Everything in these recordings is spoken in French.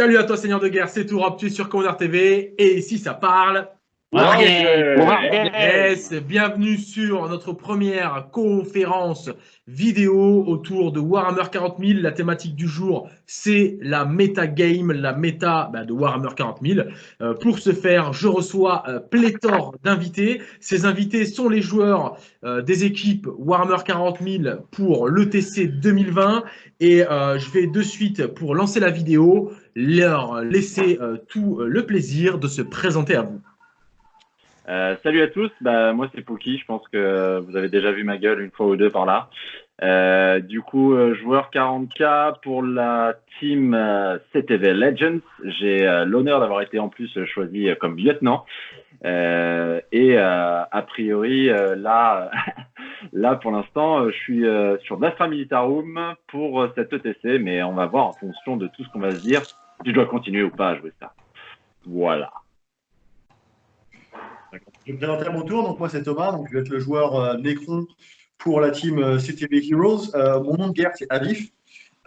Salut à toi, Seigneur de Guerre, c'est Tourop, tu es sur Commander TV et ici ça parle. Yes, bienvenue sur notre première conférence vidéo autour de Warhammer 40 000. La thématique du jour, c'est la méta game, la méta bah, de Warhammer 40 000. Euh, pour ce faire, je reçois euh, pléthore d'invités. Ces invités sont les joueurs euh, des équipes Warhammer 40 000 pour l'ETC 2020. Et je vais de suite, pour lancer la vidéo, leur laisser euh, tout le plaisir de se présenter à vous. Euh, salut à tous, bah, moi c'est Poki, je pense que vous avez déjà vu ma gueule une fois ou deux par là. Euh, du coup, euh, joueur 40K pour la team euh, CTV Legends. J'ai euh, l'honneur d'avoir été en plus choisi comme lieutenant. Et a priori, là, là pour l'instant, je suis sur l'Astra Militarum pour cette ETC, mais on va voir en fonction de tout ce qu'on va se dire si je dois continuer ou pas à jouer ça. Voilà. Je me présenter à mon tour. Donc, moi, c'est Thomas. Donc, je vais être le joueur euh, Necron pour la team euh, CTV Heroes. Euh, mon nom de guerre, c'est Avif.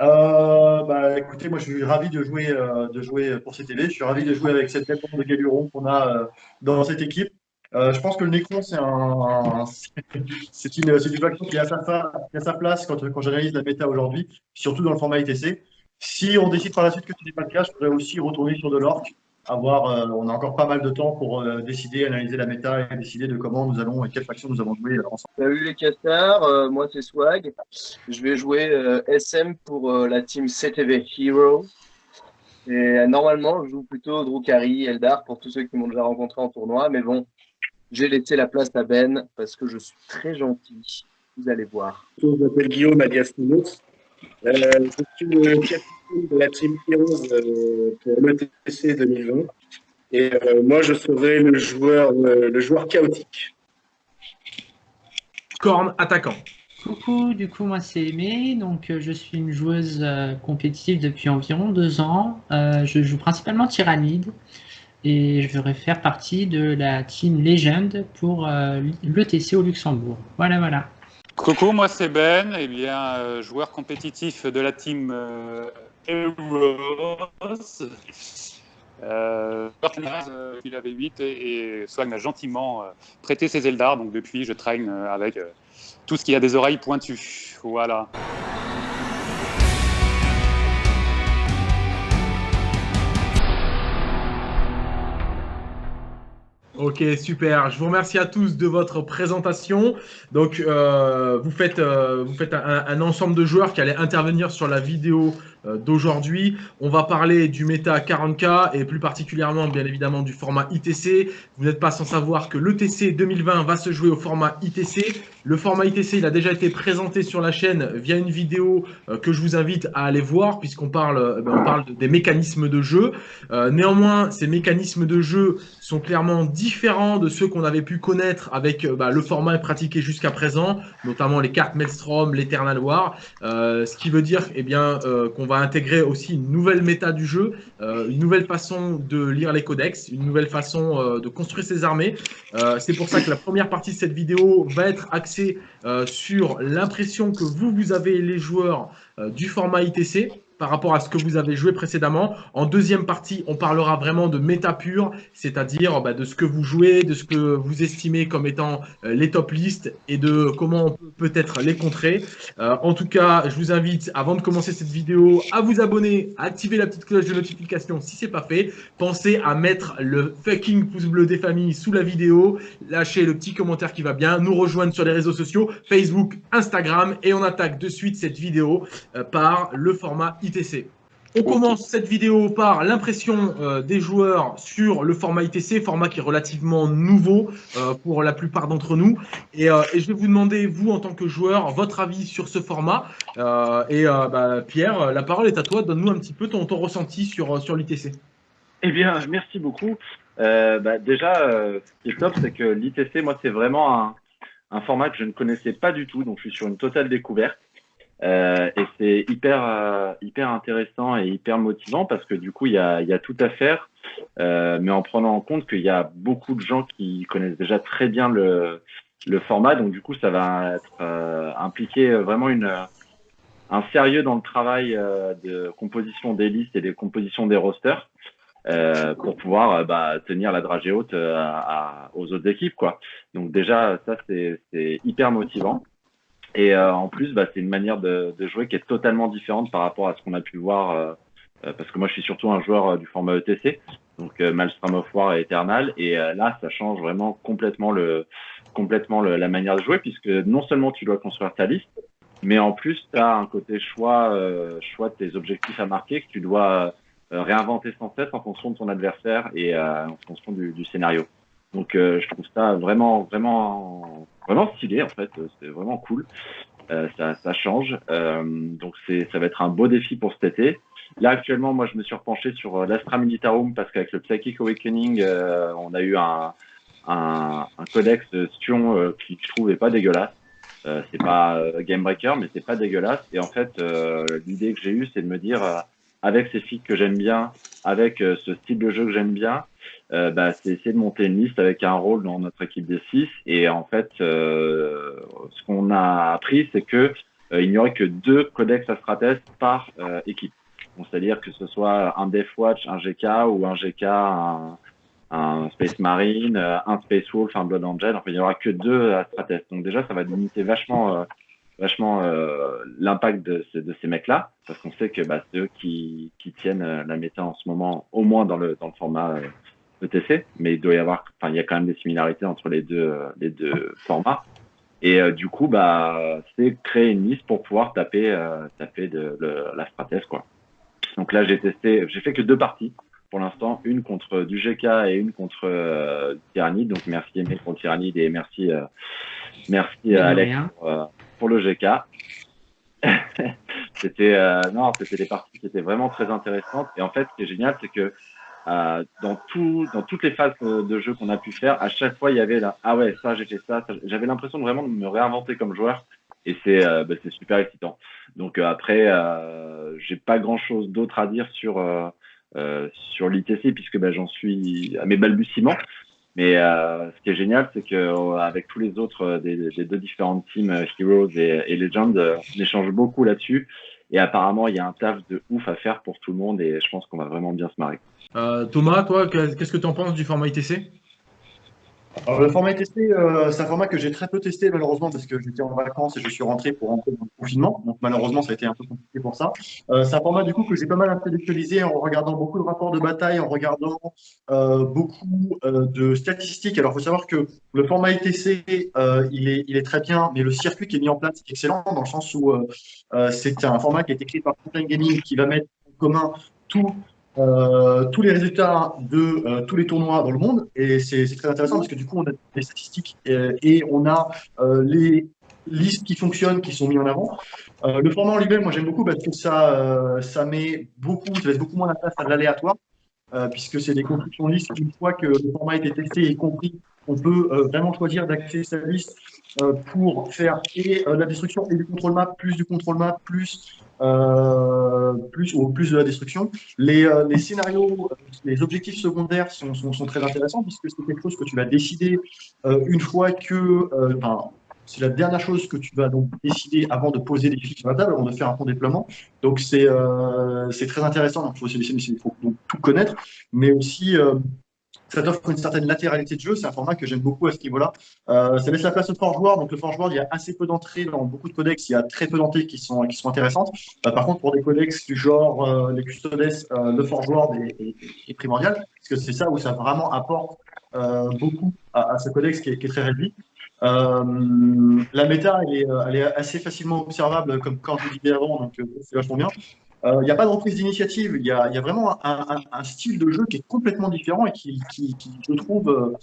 Euh, bah, écoutez, moi, je suis ravi de jouer, euh, de jouer pour CTV. Je suis ravi de jouer avec cette réponse de Galuron qu'on a euh, dans cette équipe. je pense que le Necron, c'est un, c'est une, une faction qui a sa, qui a sa place quand, quand j'analyse la méta aujourd'hui, surtout dans le format ITC. Si on décide par la suite que ce n'est pas le cas, je pourrais aussi retourner sur de l'orc avoir, euh, on a encore pas mal de temps pour euh, décider, analyser la méta et décider de comment nous allons et quelle faction nous allons jouer ensemble. Salut les castars, euh, moi c'est Swag. Je vais jouer SM pour la team CTV Hero. Et normalement, je joue plutôt Drukari, Eldar pour tous ceux qui m'ont déjà rencontré en tournoi. Mais bon, j'ai laissé la place à Ben parce que je suis très gentil. Vous allez voir. Je m'appelle Guillaume alias. Euh, je suis le capitaine de la Team Heroes euh, pour l'ETC 2020. Et euh, moi, je serai le joueur, le joueur chaotique. Corne attaquant. Coucou, du coup moi c'est Aimé, donc je suis une joueuse compétitive depuis environ deux ans. je joue principalement Tyrannide et je voudrais faire partie de la team Legend pour l'ETC au Luxembourg. Voilà, voilà. Coucou, moi c'est Ben, eh bien, euh, joueur compétitif de la team euh, Heroes. Euh, euh, il avait 8 et, et Swag m'a gentiment euh, prêté ses Eldar, donc depuis je traîne avec tout ce qui a des oreilles pointues. Voilà. Ok, super. Je vous remercie à tous de votre présentation. Donc, euh, vous faites, euh, vous faites un, un, ensemble de joueurs qui allaient intervenir sur la vidéo d'aujourd'hui. On va parler du méta 40K et plus particulièrement, bien évidemment, du format ITC. Vous n'êtes pas sans savoir que l'ETC 2020 va se jouer au format ITC. Le format ITC, il a déjà été présenté sur la chaîne via une vidéo euh, que je vous invite à aller voir puisqu'on parle, euh, ben, des mécanismes de jeu. néanmoins, ces mécanismes de jeu sont clairement différents de ceux qu'on avait pu connaître avec bah, le format pratiqué jusqu'à présent, notamment les cartes Maelstrom, l'Eternal War. ce qui veut dire eh bien qu'on va intégrer aussi une nouvelle méta du jeu, euh, une nouvelle façon de lire les codex, une nouvelle façon euh, de construire ses armées. Euh, c'est pour ça que la première partie de cette vidéo va être axée sur l'impression que vous, vous avez les joueurs du format ITC par rapport à ce que vous avez joué précédemment. En deuxième partie, on parlera vraiment de méta pure, c'est-à-dire bah, de ce que vous jouez, de ce que vous estimez comme étant euh, les top listes et de comment on peut peut-être les contrer. Euh, en tout cas, je vous invite, avant de commencer cette vidéo, à vous abonner, à activer la petite cloche de notification si c'est pas fait. Pensez à mettre le fucking pouce bleu des familles sous la vidéo, lâchez le petit commentaire qui va bien, nous rejoindre sur les réseaux sociaux, Facebook, Instagram, et on attaque de suite cette vidéo euh, par le format ITC. On commence cette vidéo par l'impression euh, des joueurs sur le format ITC, format qui est relativement nouveau euh, pour la plupart d'entre nous. Euh, et, je vais vous demander, vous en tant que joueur, votre avis sur ce format. et bah, Pierre, la parole est à toi. Donne-nous un petit peu ton, ressenti sur, sur l'ITC. Eh bien, merci beaucoup. Bah, déjà, ce qui est top, c'est que l'ITC, moi, c'est vraiment un, un format que je ne connaissais pas du tout. Donc, je suis sur une totale découverte. Euh, et c'est hyper, euh, hyper intéressant et hyper motivant parce que du coup, il y a, y a tout à faire, euh, mais en prenant en compte qu'il y a beaucoup de gens qui connaissent déjà très bien le, le format. Donc, du coup, ça va être, euh, impliquer vraiment une, un sérieux dans le travail euh, de composition des listes et des compositions des rosters euh, pour pouvoir bah, tenir la dragée haute aux autres équipes. Quoi. Donc déjà, ça, c'est hyper motivant. Et en plus, bah, c'est une manière de, de, jouer qui est totalement différente par rapport à ce qu'on a pu voir euh, parce que moi je suis surtout un joueur euh, du format ETC, donc euh, Malstrom of War et Eternal, et là ça change vraiment complètement le complètement la manière de jouer puisque non seulement tu dois construire ta liste, mais en plus tu as un côté choix choix de tes objectifs à marquer que tu dois réinventer sans cesse en fonction de ton adversaire et en fonction du, du scénario. Donc je trouve ça vraiment vraiment vraiment stylé en fait, c'est vraiment cool. ça, ça change. donc c'est ça va être un beau défi pour cet été. Là, actuellement, moi, je me suis repenché sur euh, l'Astra Militarum parce qu'avec le Psychic Awakening, euh, on a eu un, un, un codex Sion euh, qui, je trouve, est pas dégueulasse. Euh, c'est pas game breaker, mais c'est pas dégueulasse. Et en fait, l'idée que j'ai eue, c'est de me dire, avec ces filles que j'aime bien, avec ce style de jeu que j'aime bien, bah, c'est essayer de monter une liste avec un rôle dans notre équipe des 6. Et en fait, ce qu'on a appris, c'est que il n'y aurait que deux codex Astrates par équipe c'est-à-dire que ce soit un Death Watch, un GK ou un GK, un, Space Marine, euh, un Space Wolf, un Blood Angel. Enfin, il n'y aura que deux Astrates. Donc déjà, ça va limiter vachement, euh, vachement euh, l'impact de, ces mecs-là, parce qu'on sait que bah, c'est eux qui, qui tiennent la méta en ce moment, au moins dans le, dans le format ETC. Mais il doit y avoir, enfin, il y a quand même des similarités entre les deux, les deux formats. Et du coup, bah, c'est créer une liste pour pouvoir taper, taper de, la Stratèse, quoi. Donc là, j'ai testé, j'ai fait que deux parties pour l'instant, une contre du GK et une contre euh, Tyrannide. Donc merci Emile pour Tyrannide et merci, euh, merci Alex euh, pour, le GK. c'était euh, non, c'était des parties qui étaient vraiment très intéressantes. Et en fait, ce qui est génial, c'est que euh, dans tout, dans toutes les phases de jeu qu'on a pu faire, à chaque fois, il y avait là, ah ouais, ça j'ai fait ça. J'avais l'impression de vraiment de me réinventer comme joueur et c'est euh, bah, super excitant. Donc euh, après, euh, j'ai pas grand chose d'autre à dire sur euh, sur l'ITC puisque bah, j'en suis à mes balbutiements. Mais ce qui est génial, c'est que avec tous les autres des, des, deux différentes teams, Heroes et, et Legends, on échange beaucoup là-dessus. Et apparemment, il y a un taf de ouf à faire pour tout le monde et je pense qu'on va vraiment bien se marrer. Thomas, toi, qu'est-ce que tu en penses du format ITC le format ITC, euh, c'est un format que j'ai très peu testé malheureusement parce que j'étais en vacances et je suis rentré pour rentrer dans le confinement. Donc malheureusement, ça a été un peu compliqué pour ça. Euh, c'est un format du coup que j'ai pas mal intellectualisé en regardant beaucoup de rapports de bataille, en regardant euh, beaucoup euh, de statistiques. Alors, il faut savoir que le format ITC, euh, il, est, très bien, mais le circuit qui est mis en place est excellent dans le sens où euh, c'est un format qui a été créé par Frontline Gaming qui va mettre en commun tout euh, tous les résultats de euh, tous les tournois dans le monde. Et c'est très intéressant parce que du coup, on a des statistiques et, on a euh, les listes qui fonctionnent, qui sont mis en avant. le format en lui-même, moi j'aime beaucoup parce que ça, ça met beaucoup, ça laisse beaucoup moins la place à l'aléatoire. puisque c'est des constructions listes. Une fois que le format a été testé et compris, on peut vraiment choisir d'accéder sa liste pour faire et la destruction et du contrôle map, plus du contrôle map, plus euh, plus ou plus de la destruction. Les, euh, les scénarios, les objectifs secondaires sont, sont, très intéressants puisque c'est quelque chose que tu vas décider euh, une fois que, c'est la dernière chose que tu vas donc décider avant de poser des fiches sur la table, avant de faire un pont déploiement. Donc c'est c'est très intéressant. Il faut, il faut donc tout connaître, mais aussi ça t'offre une certaine latéralité de jeu. C'est un format que j'aime beaucoup à ce niveau-là. Euh, ça laisse la place au forge joueur. Donc, le forge joueur, il y a assez peu d'entrées dans beaucoup de codex. Il y a très peu d'entrées qui sont, qui sont intéressantes. Euh, par contre, pour des codex du genre euh, les custodes, le forge joueur est, primordial. Parce que c'est ça où ça vraiment apporte beaucoup à, ce codex qui est, très réduit. La méta, elle est, elle est, assez facilement observable, comme quand je disais avant, donc c'est vachement bien. Euh, il n'y a pas de reprise d'initiative, il y, a, vraiment un, style de jeu qui est complètement différent et qui, je trouve, euh,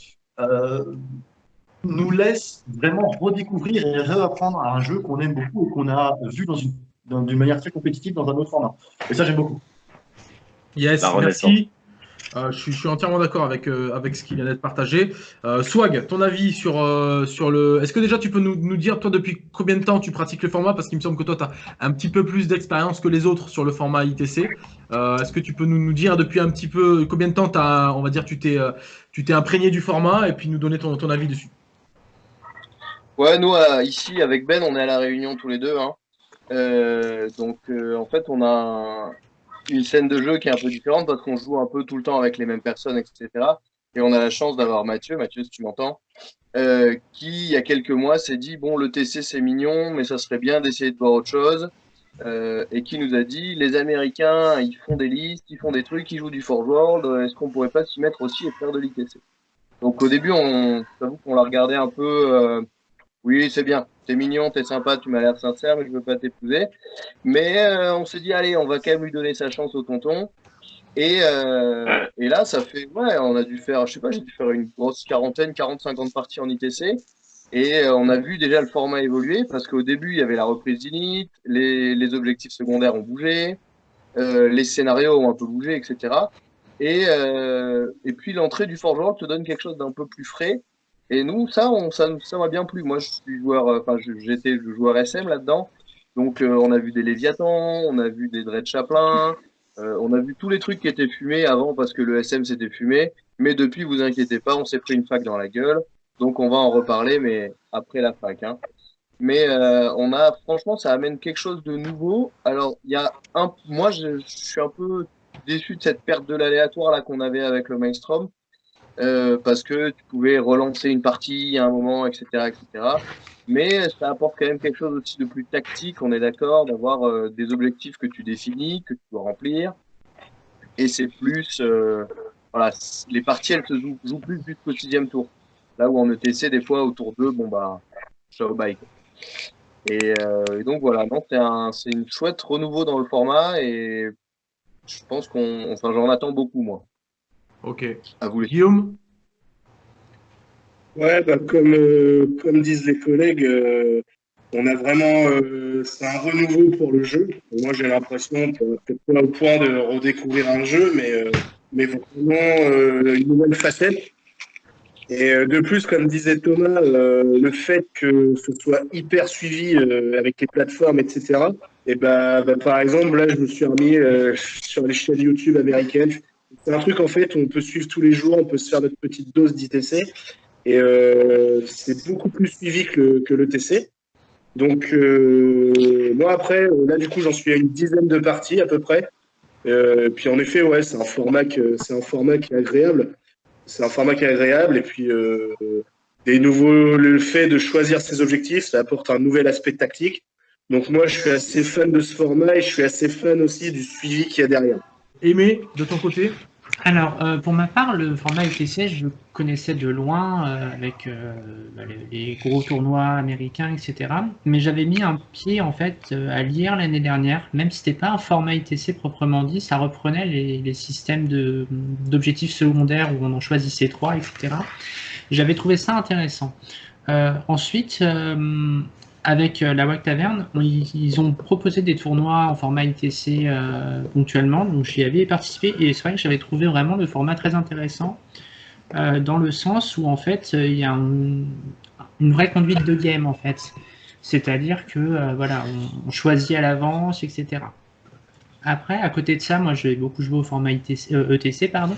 euh, nous laisse vraiment redécouvrir et réapprendre à un jeu qu'on aime beaucoup et qu'on a vu dans d'une manière très compétitive dans un autre format. Et ça, j'aime beaucoup. Yes, merci. Euh, je, suis, entièrement d'accord avec, euh, avec ce qui vient d'être partagé. Euh, Swag, ton avis sur, sur le. Est-ce que déjà tu peux nous, nous, dire, toi, depuis combien de temps tu pratiques le format? Parce qu'il me semble que toi, tu as un petit peu plus d'expérience que les autres sur le format ITC. Est-ce que tu peux nous, nous, dire depuis un petit peu combien de temps, on va dire, tu t'es imprégné du format et puis nous donner ton, ton avis dessus? Ouais, nous, ici, avec Ben, on est à la réunion tous les deux. Hein. Donc, en fait, on a une scène de jeu qui est un peu différente parce qu'on joue un peu tout le temps avec les mêmes personnes, etc. Et on a la chance d'avoir Mathieu, Mathieu, si tu m'entends, euh, qui, il y a quelques mois, s'est dit bon, le TC c'est mignon, mais ça serait bien d'essayer de voir autre chose. Euh, et qui nous a dit les Américains, ils font des listes, ils font des trucs, ils jouent du Forge World, est-ce qu'on pourrait pas s'y mettre aussi et faire de l'ITC Donc au début, on, j'avoue qu'on l'a regardé un peu. Euh, oui, c'est bien, t'es mignon, t'es sympa, tu m'as l'air sincère, mais je veux pas t'épouser. Mais euh, on s'est dit, allez, on va quand même lui donner sa chance au tonton. Et, euh, et là, ça fait, ouais, on a dû faire, je sais pas, j'ai dû faire une grosse quarantaine, 40, 50 parties en ITC. Et euh, on a vu déjà le format évoluer parce qu'au début, il y avait la reprise d'init, les, objectifs secondaires ont bougé, les scénarios ont un peu bougé, etc. Et, et puis l'entrée du Forgeron te donne quelque chose d'un peu plus frais. Et nous, ça, on, ça, ça m'a bien plu. Moi, je suis joueur, euh, enfin, j'étais joueur SM là-dedans. Donc, euh, on a vu des Léviathans, on a vu des Dread Chaplin, euh, on a vu tous les trucs qui étaient fumés avant parce que le SM s'était fumé. Mais depuis, vous inquiétez pas, on s'est pris une fac dans la gueule. Donc, on va en reparler, mais après la fac. Hein. Mais euh, on a, franchement, ça amène quelque chose de nouveau. Alors, il y a un, moi, je, suis un peu déçu de cette perte de l'aléatoire là qu'on avait avec le Mainstrom. Euh, parce que tu pouvais relancer une partie à un moment, etc., etc. Mais ça apporte quand même quelque chose aussi de plus tactique, on est d'accord, d'avoir euh, des objectifs que tu définis, que tu dois remplir. Et c'est plus, euh, voilà, les parties, elles se jouent, jouent plus jusqu'au sixième tour. Là où en ETC, des fois, au tour 2, bon bah, ciao, bye. Et, euh, et, donc voilà, non, c'est un, c'est une chouette renouveau dans le format et je pense qu'on, enfin, j'en attends beaucoup, moi. Ok. À vous, les Guillaume Ouais, bah, comme, euh, comme disent les collègues, euh, on a vraiment. Euh, c'est un renouveau pour le jeu. Moi, j'ai l'impression, peut-être pas au point de redécouvrir un jeu, mais, mais vraiment une nouvelle facette. Et de plus, comme disait Thomas, le fait que ce soit hyper suivi avec les plateformes, etc. Et bah, bah, par exemple, là, je me suis remis sur les chaînes YouTube américaines. C'est un truc en fait on peut suivre tous les jours, on peut se faire notre petite dose d'ITC. Et euh, c'est beaucoup plus suivi que le, que. Donc, euh, moi, après, là, du coup, j'en suis à une dizaine de parties à peu près. Euh, puis, en effet, ouais, c'est un, format c'est un format qui est agréable. C'est un format qui est agréable. Et puis, euh, des nouveaux, le fait de choisir ses objectifs, ça apporte un nouvel aspect tactique. Donc, moi, je suis assez fan de ce format et je suis assez fan aussi du suivi qu'il y a derrière. Aimé, de ton côté? Alors, euh, pour ma part, le format UTC, je le connaissais de loin euh, avec euh, les, les, gros tournois américains, etc. Mais j'avais mis un pied en fait à lire l'année dernière, même si c'était pas un format ITC proprement dit, ça reprenait les, les systèmes d'objectifs secondaires où on en choisissait trois, etc. J'avais trouvé ça intéressant. ensuite, avec la WAC Taverne, ils ont proposé des tournois en format ITC euh, ponctuellement, donc j'y avais participé et c'est vrai que j'avais trouvé vraiment le format très intéressant euh, dans le sens où en fait il y a un, une vraie conduite de game en fait, c'est-à-dire que euh, voilà, on, choisit à l'avance, etc. Après, à côté de ça, moi j'ai beaucoup joué au format ETC, pardon,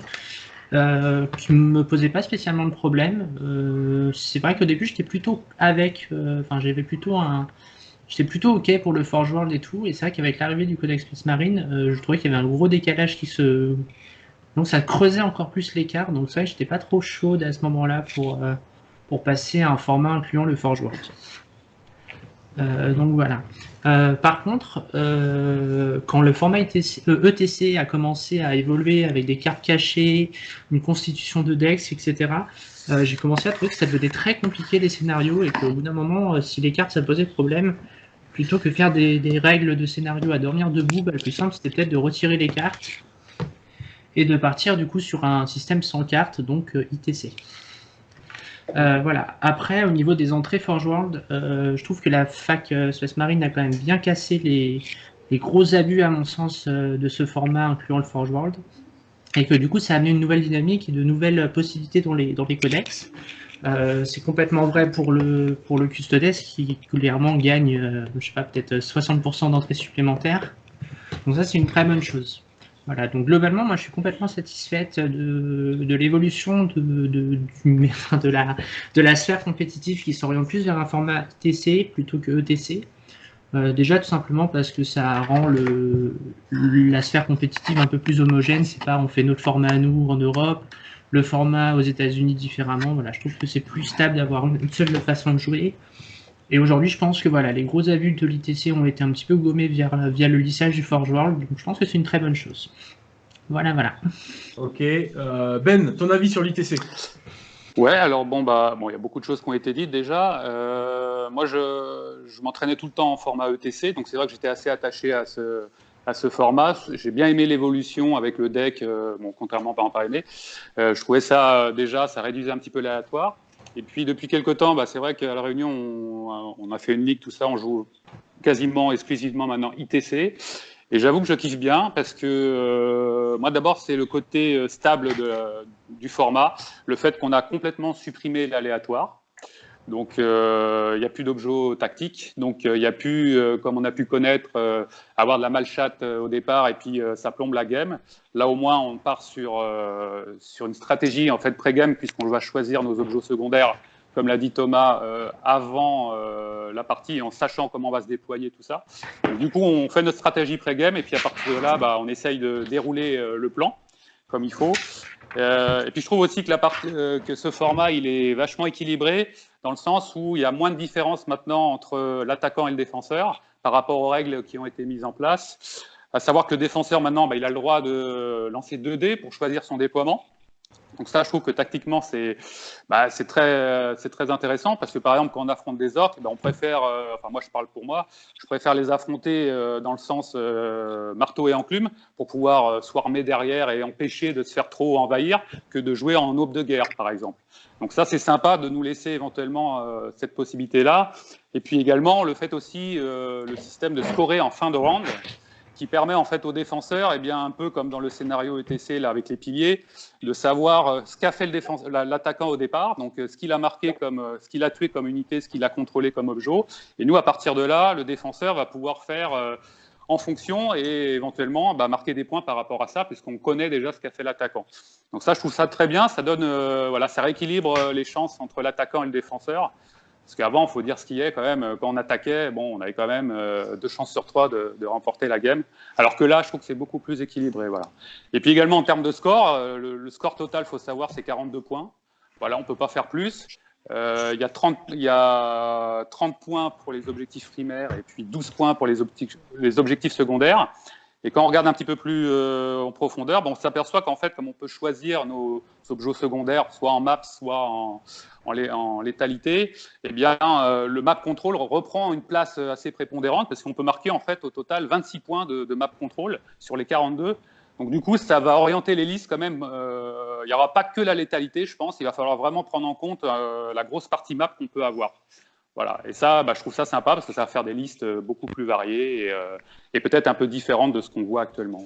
euh, qui me posait pas spécialement de problème. Euh, c'est vrai qu'au début j'étais plutôt avec, enfin j'avais plutôt un, j'étais plutôt ok pour le Forge World et tout. Et c'est vrai qu'avec l'arrivée du Codex Plus Marine, euh, je trouvais qu'il y avait un gros décalage qui se, donc ça creusait encore plus l'écart. Donc que j'étais pas trop chaude à ce moment-là pour pour passer à un format incluant le Forge World. Euh, donc voilà. Euh, par contre, euh, quand le format ETC, ETC, a commencé à évoluer avec des cartes cachées, une constitution de Dex, etc., j'ai commencé à trouver que ça devenait très compliqué les scénarios et qu'au bout d'un moment, si les cartes ça posait problème, plutôt que faire des, des règles de scénario à dormir debout, bah, le plus simple c'était peut-être de retirer les cartes et de partir du coup sur un système sans cartes, donc ITC. Euh, voilà. Après, au niveau des entrées Forge World, euh, je trouve que la fac euh, Space Marine a quand même bien cassé les, gros abus, à mon sens, de ce format incluant le Forge World. Et que du coup, ça a amené une nouvelle dynamique et de nouvelles possibilités dans les, codex. C'est complètement vrai pour le, Custodes qui clairement gagne, je sais pas, peut-être 60% d'entrées supplémentaires. Donc ça, c'est une très bonne chose. Voilà, donc globalement, moi je suis complètement satisfaite de, l'évolution de, la, sphère compétitive qui s'oriente plus vers un format TC plutôt que ETC. Euh, déjà, tout simplement parce que ça rend la sphère compétitive un peu plus homogène. C'est pas on fait notre format à nous en Europe, le format aux États-Unis différemment. Voilà, je trouve que c'est plus stable d'avoir une seule façon de jouer. Et aujourd'hui, je pense que voilà, les gros abus de l'ITC ont été un petit peu gommés via, via le lissage du Forge World. Donc, je pense que c'est une très bonne chose. Voilà, voilà. Ok. Euh, ben, ton avis sur l'ITC Ouais, alors bon, bah, bon, il y a beaucoup de choses qui ont été dites déjà. Euh, moi, je, je m'entraînais tout le temps en format ETC, donc c'est vrai que j'étais assez attaché à ce, à ce format. J'ai bien aimé l'évolution avec le deck, euh, bon, contrairement par exemple aimé. Euh, je trouvais ça déjà, ça réduisait un petit peu l'aléatoire. Et puis depuis quelques temps, bah, c'est vrai qu'à la Réunion, on, a fait une ligue, tout ça, on joue quasiment exclusivement maintenant ITC. Et j'avoue que je kiffe bien parce que euh, moi d'abord c'est le côté euh, stable du format, le fait qu'on a complètement supprimé l'aléatoire. Donc euh, il n'y a plus d'objets tactiques, donc il n'y a plus, comme on a pu connaître, avoir de la malchatte au départ et puis ça plombe la game. Là au moins on part sur, sur une stratégie en fait pré-game puisqu'on va choisir nos objets secondaires comme l'a dit Thomas, euh, avant euh, la partie, en sachant comment on va se déployer tout ça. Donc, du coup, on fait notre stratégie pré-game et puis à partir de là, bah, on essaye de dérouler euh, le plan comme il faut. et puis je trouve aussi que, que ce format, il est vachement équilibré dans le sens où il y a moins de différence maintenant entre l'attaquant et le défenseur par rapport aux règles qui ont été mises en place. À savoir que le défenseur, maintenant, bah, il a le droit de lancer 2 dés pour choisir son déploiement. Donc ça, je trouve que tactiquement, c'est bah, très, très intéressant parce que par exemple, quand on affronte des orques, bah, on préfère, euh, enfin moi je parle pour moi, je préfère les affronter euh, dans le sens euh, marteau et enclume pour pouvoir swarmer derrière et empêcher de se faire trop envahir que de jouer en aube de guerre, par exemple. Donc ça, c'est sympa de nous laisser éventuellement cette possibilité-là. Et puis également, le fait aussi, le système de scorer en fin de round qui permet en fait aux défenseurs, et eh bien, un peu comme dans le scénario ETC là, avec les piliers, de savoir euh, ce qu'a fait l'attaquant au départ, donc euh, ce qu'il a marqué comme, euh, ce qu'il a tué comme unité, ce qu'il a contrôlé comme objet. Et nous, à partir de là, le défenseur va pouvoir faire en fonction et éventuellement bah, marquer des points par rapport à ça, puisqu'on connaît déjà ce qu'a fait l'attaquant. Donc ça, je trouve ça très bien. Ça donne, voilà, ça rééquilibre les chances entre l'attaquant et le défenseur. Parce qu'avant, il faut dire ce qui est quand même, quand on attaquait, bon, on avait quand même euh, deux chances sur trois de, remporter la game. Alors que là, je trouve que c'est beaucoup plus équilibré. Voilà. Et puis également en termes de score, euh, le, score total, il faut savoir, c'est 42 points. Voilà, on ne peut pas faire plus. Euh, il, y a 30, il y a 30 points pour les objectifs primaires et puis 12 points pour les objectifs secondaires. Et quand on regarde un petit peu plus en profondeur, bon, on s'aperçoit qu'en fait, comme on peut choisir nos objets secondaires, soit en maps, soit en, en, létalité, eh bien, euh, le map control reprend une place assez prépondérante parce qu'on peut marquer en fait au total 26 points de, map control sur les 42. Donc du coup, ça va orienter les listes quand même. Euh, il n'y aura pas que la létalité, je pense. Il va falloir vraiment prendre en compte euh, la grosse partie map qu'on peut avoir. Voilà. Et ça, bah, je trouve ça sympa parce que ça va faire des listes beaucoup plus variées et, et peut-être un peu différentes de ce qu'on voit actuellement.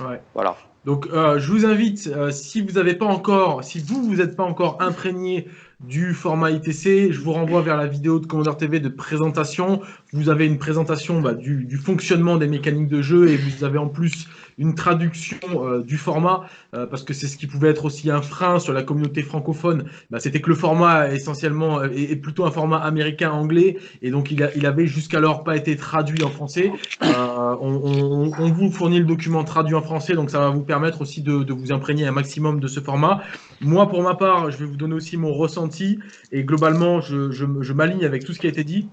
Ouais. Voilà. Donc, je vous invite, si vous n'avez pas encore, si vous vous n'êtes pas encore imprégné du format ITC. Je vous renvoie vers la vidéo de Commander TV de présentation. Vous avez une présentation bah, du, du, fonctionnement des mécaniques de jeu et vous avez en plus une traduction euh, du format, euh, parce que c'est ce qui pouvait être aussi un frein sur la communauté francophone, bah, c'était que le format essentiellement euh, est, plutôt un format américain-anglais, et donc il, a, il avait jusqu'alors pas été traduit en français. On, on, vous fournit le document traduit en français, donc ça va vous permettre aussi de, de vous imprégner un maximum de ce format. Moi, pour ma part, je vais vous donner aussi mon ressenti, et globalement, je, je, je m'aligne avec tout ce qui a été dit.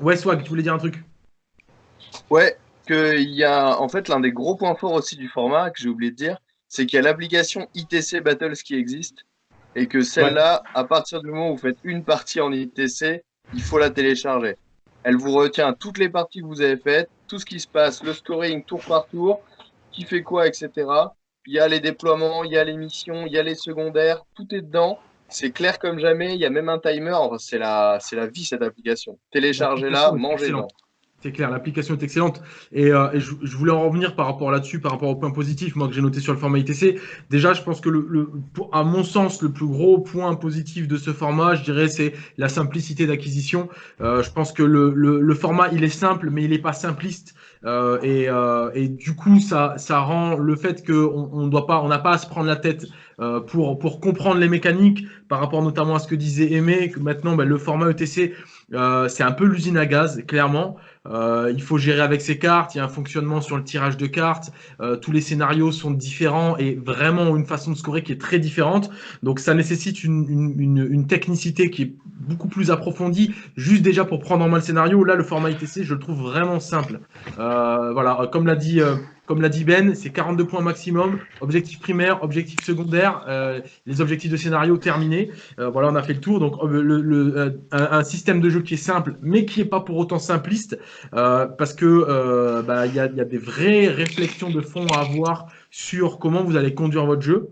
Ouais, Swag, tu voulais dire un truc? Ouais, qu'il y a en fait l'un des gros points forts aussi du format que j'ai oublié de dire, c'est qu'il y a l'application ITC Battles qui existe et que celle-là, à partir du moment où vous faites une partie en ITC, il faut la télécharger. Elle vous retient toutes les parties que vous avez faites, tout ce qui se passe, le scoring tour par tour, qui fait quoi, etc. Il y a les déploiements, il y a les missions, il y a les secondaires, tout est dedans. C'est clair comme jamais, il y a même un timer. C'est la, vie cette application. Téléchargez-la, mangez-la. C'est clair, l'application est excellente. Et, euh, je, voulais en revenir par rapport là-dessus, par rapport au point positif, moi que j'ai noté sur le format ITC. Déjà, je pense que, le, à mon sens, le plus gros point positif de ce format, je dirais, c'est la simplicité d'acquisition. Euh, je pense que le, format, il est simple, mais il n'est pas simpliste. Euh, et, du coup, ça, ça rend le fait qu'on on doit pas, on n'a pas à se prendre la tête pour, pour comprendre les mécaniques par rapport notamment à ce que disait Aimé, que maintenant bah, le format ETC, c'est un peu l'usine à gaz, clairement. Euh, il faut gérer avec ses cartes, il y a un fonctionnement sur le tirage de cartes, euh, tous les scénarios sont différents et vraiment une façon de scorer qui est très différente. Donc ça nécessite une, une, une, technicité qui est beaucoup plus approfondie, juste déjà pour prendre en main le scénario. Là, le format ITC, je le trouve vraiment simple. Euh, voilà, comme l'a dit euh, comme l'a dit Ben, c'est 42 points maximum. Objectif primaire, objectif secondaire, euh, les objectifs de scénario terminés. Euh, voilà, on a fait le tour. Donc, euh, le, un, système de jeu qui est simple, mais qui n'est pas pour autant simpliste, parce que bah, il y, a, des vraies réflexions de fond à avoir sur comment vous allez conduire votre jeu.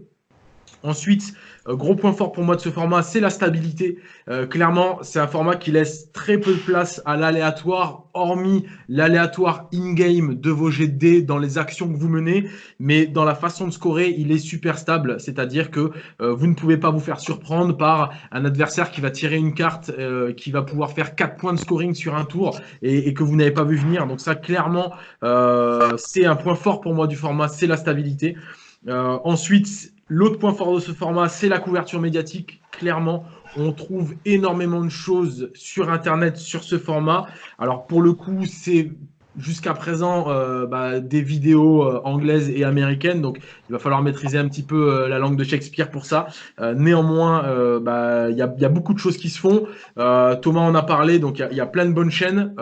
Ensuite, euh, gros point fort pour moi de ce format, c'est la stabilité. Euh, clairement, c'est un format qui laisse très peu de place à l'aléatoire, hormis l'aléatoire in-game de vos dés dans les actions que vous menez. Mais dans la façon de scorer, il est super stable. C'est-à-dire que euh, vous ne pouvez pas vous faire surprendre par un adversaire qui va tirer une carte qui va pouvoir faire 4 points de scoring sur un tour et, et que vous n'avez pas vu venir. Donc ça, clairement, c'est un point fort pour moi du format, c'est la stabilité. ensuite, L'autre point fort de ce format, c'est la couverture médiatique. Clairement, on trouve énormément de choses sur Internet sur ce format. Alors pour le coup, c'est jusqu'à présent euh, bah, des vidéos euh, anglaises et américaines, donc il va falloir maîtriser un petit peu euh, la langue de Shakespeare pour ça. néanmoins, bah, il y, a, y, a, beaucoup de choses qui se font. Thomas en a parlé, donc il y, y, a plein de bonnes chaînes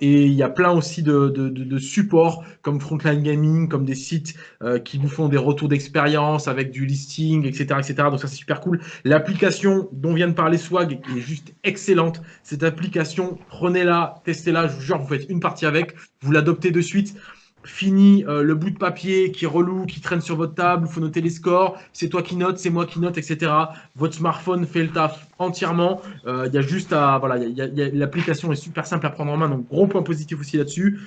et il y a plein aussi de, de, de, de, supports comme Frontline Gaming, comme des sites qui vous font des retours d'expérience avec du listing, etc., etc. Donc ça c'est super cool. L'application dont vient de parler Swag est juste excellente. Cette application, prenez-la, testez-la. Je vous jure, vous faites une partie avec vous l'adoptez de suite. Fini euh, le bout de papier qui est relou, qui traîne sur votre table, il faut noter les scores, c'est toi qui note, c'est moi qui note, etc. Votre smartphone fait le taf entièrement. Euh, il y a juste à. Voilà, l'application est super simple à prendre en main, donc gros point positif aussi là-dessus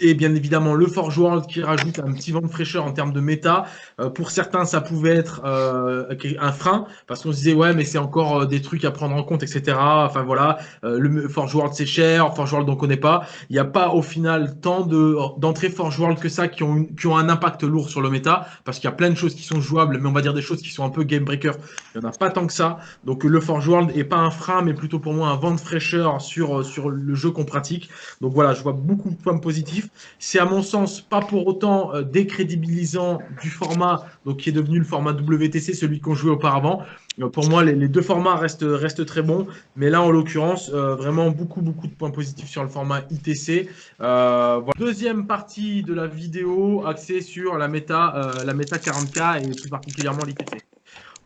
et bien évidemment le Forge World qui rajoute un petit vent de fraîcheur en termes de méta. Euh, pour certains, ça pouvait être euh, un frein parce qu'on se disait ouais, mais c'est encore euh, des trucs à prendre en compte, etc. Enfin voilà, le Forge World c'est cher, Forge World on connaît pas. Il n'y a pas au final tant de d'entrées Forge World que ça qui ont qui ont un impact lourd sur le méta parce qu'il y a plein de choses qui sont jouables, mais on va dire des choses qui sont un peu game breaker. Il n'y en a pas tant que ça. Donc le Forge World est pas un frein, mais plutôt pour moi un vent de fraîcheur sur sur le jeu qu'on pratique. Donc voilà, je vois beaucoup de points positifs. C'est à mon sens pas pour autant euh, décrédibilisant du format donc qui est devenu le format WTC, celui qu'on jouait auparavant. Euh, pour moi, les, deux formats restent, restent très bons, mais là, en l'occurrence, euh, vraiment beaucoup, beaucoup de points positifs sur le format ITC. Deuxième partie de la vidéo axée sur la méta, la méta 40K et plus particulièrement l'ITC.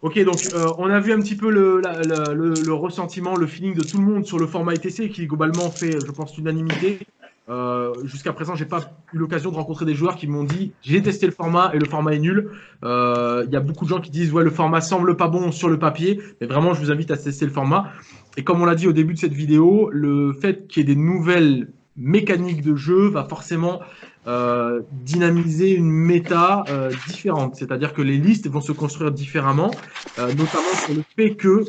Ok, donc on a vu un petit peu le, le, ressentiment, le feeling de tout le monde sur le format ITC qui globalement fait, je pense, l'unanimité. Euh, jusqu'à présent, j'ai pas eu l'occasion de rencontrer des joueurs qui m'ont dit j'ai testé le format et le format est nul. Euh, il y a beaucoup de gens qui disent ouais le format semble pas bon sur le papier, mais vraiment je vous invite à tester le format. Et comme on l'a dit au début de cette vidéo, le fait qu'il y ait des nouvelles mécaniques de jeu va forcément euh, dynamiser une méta différente. C'est-à-dire que les listes vont se construire différemment, notamment sur le fait que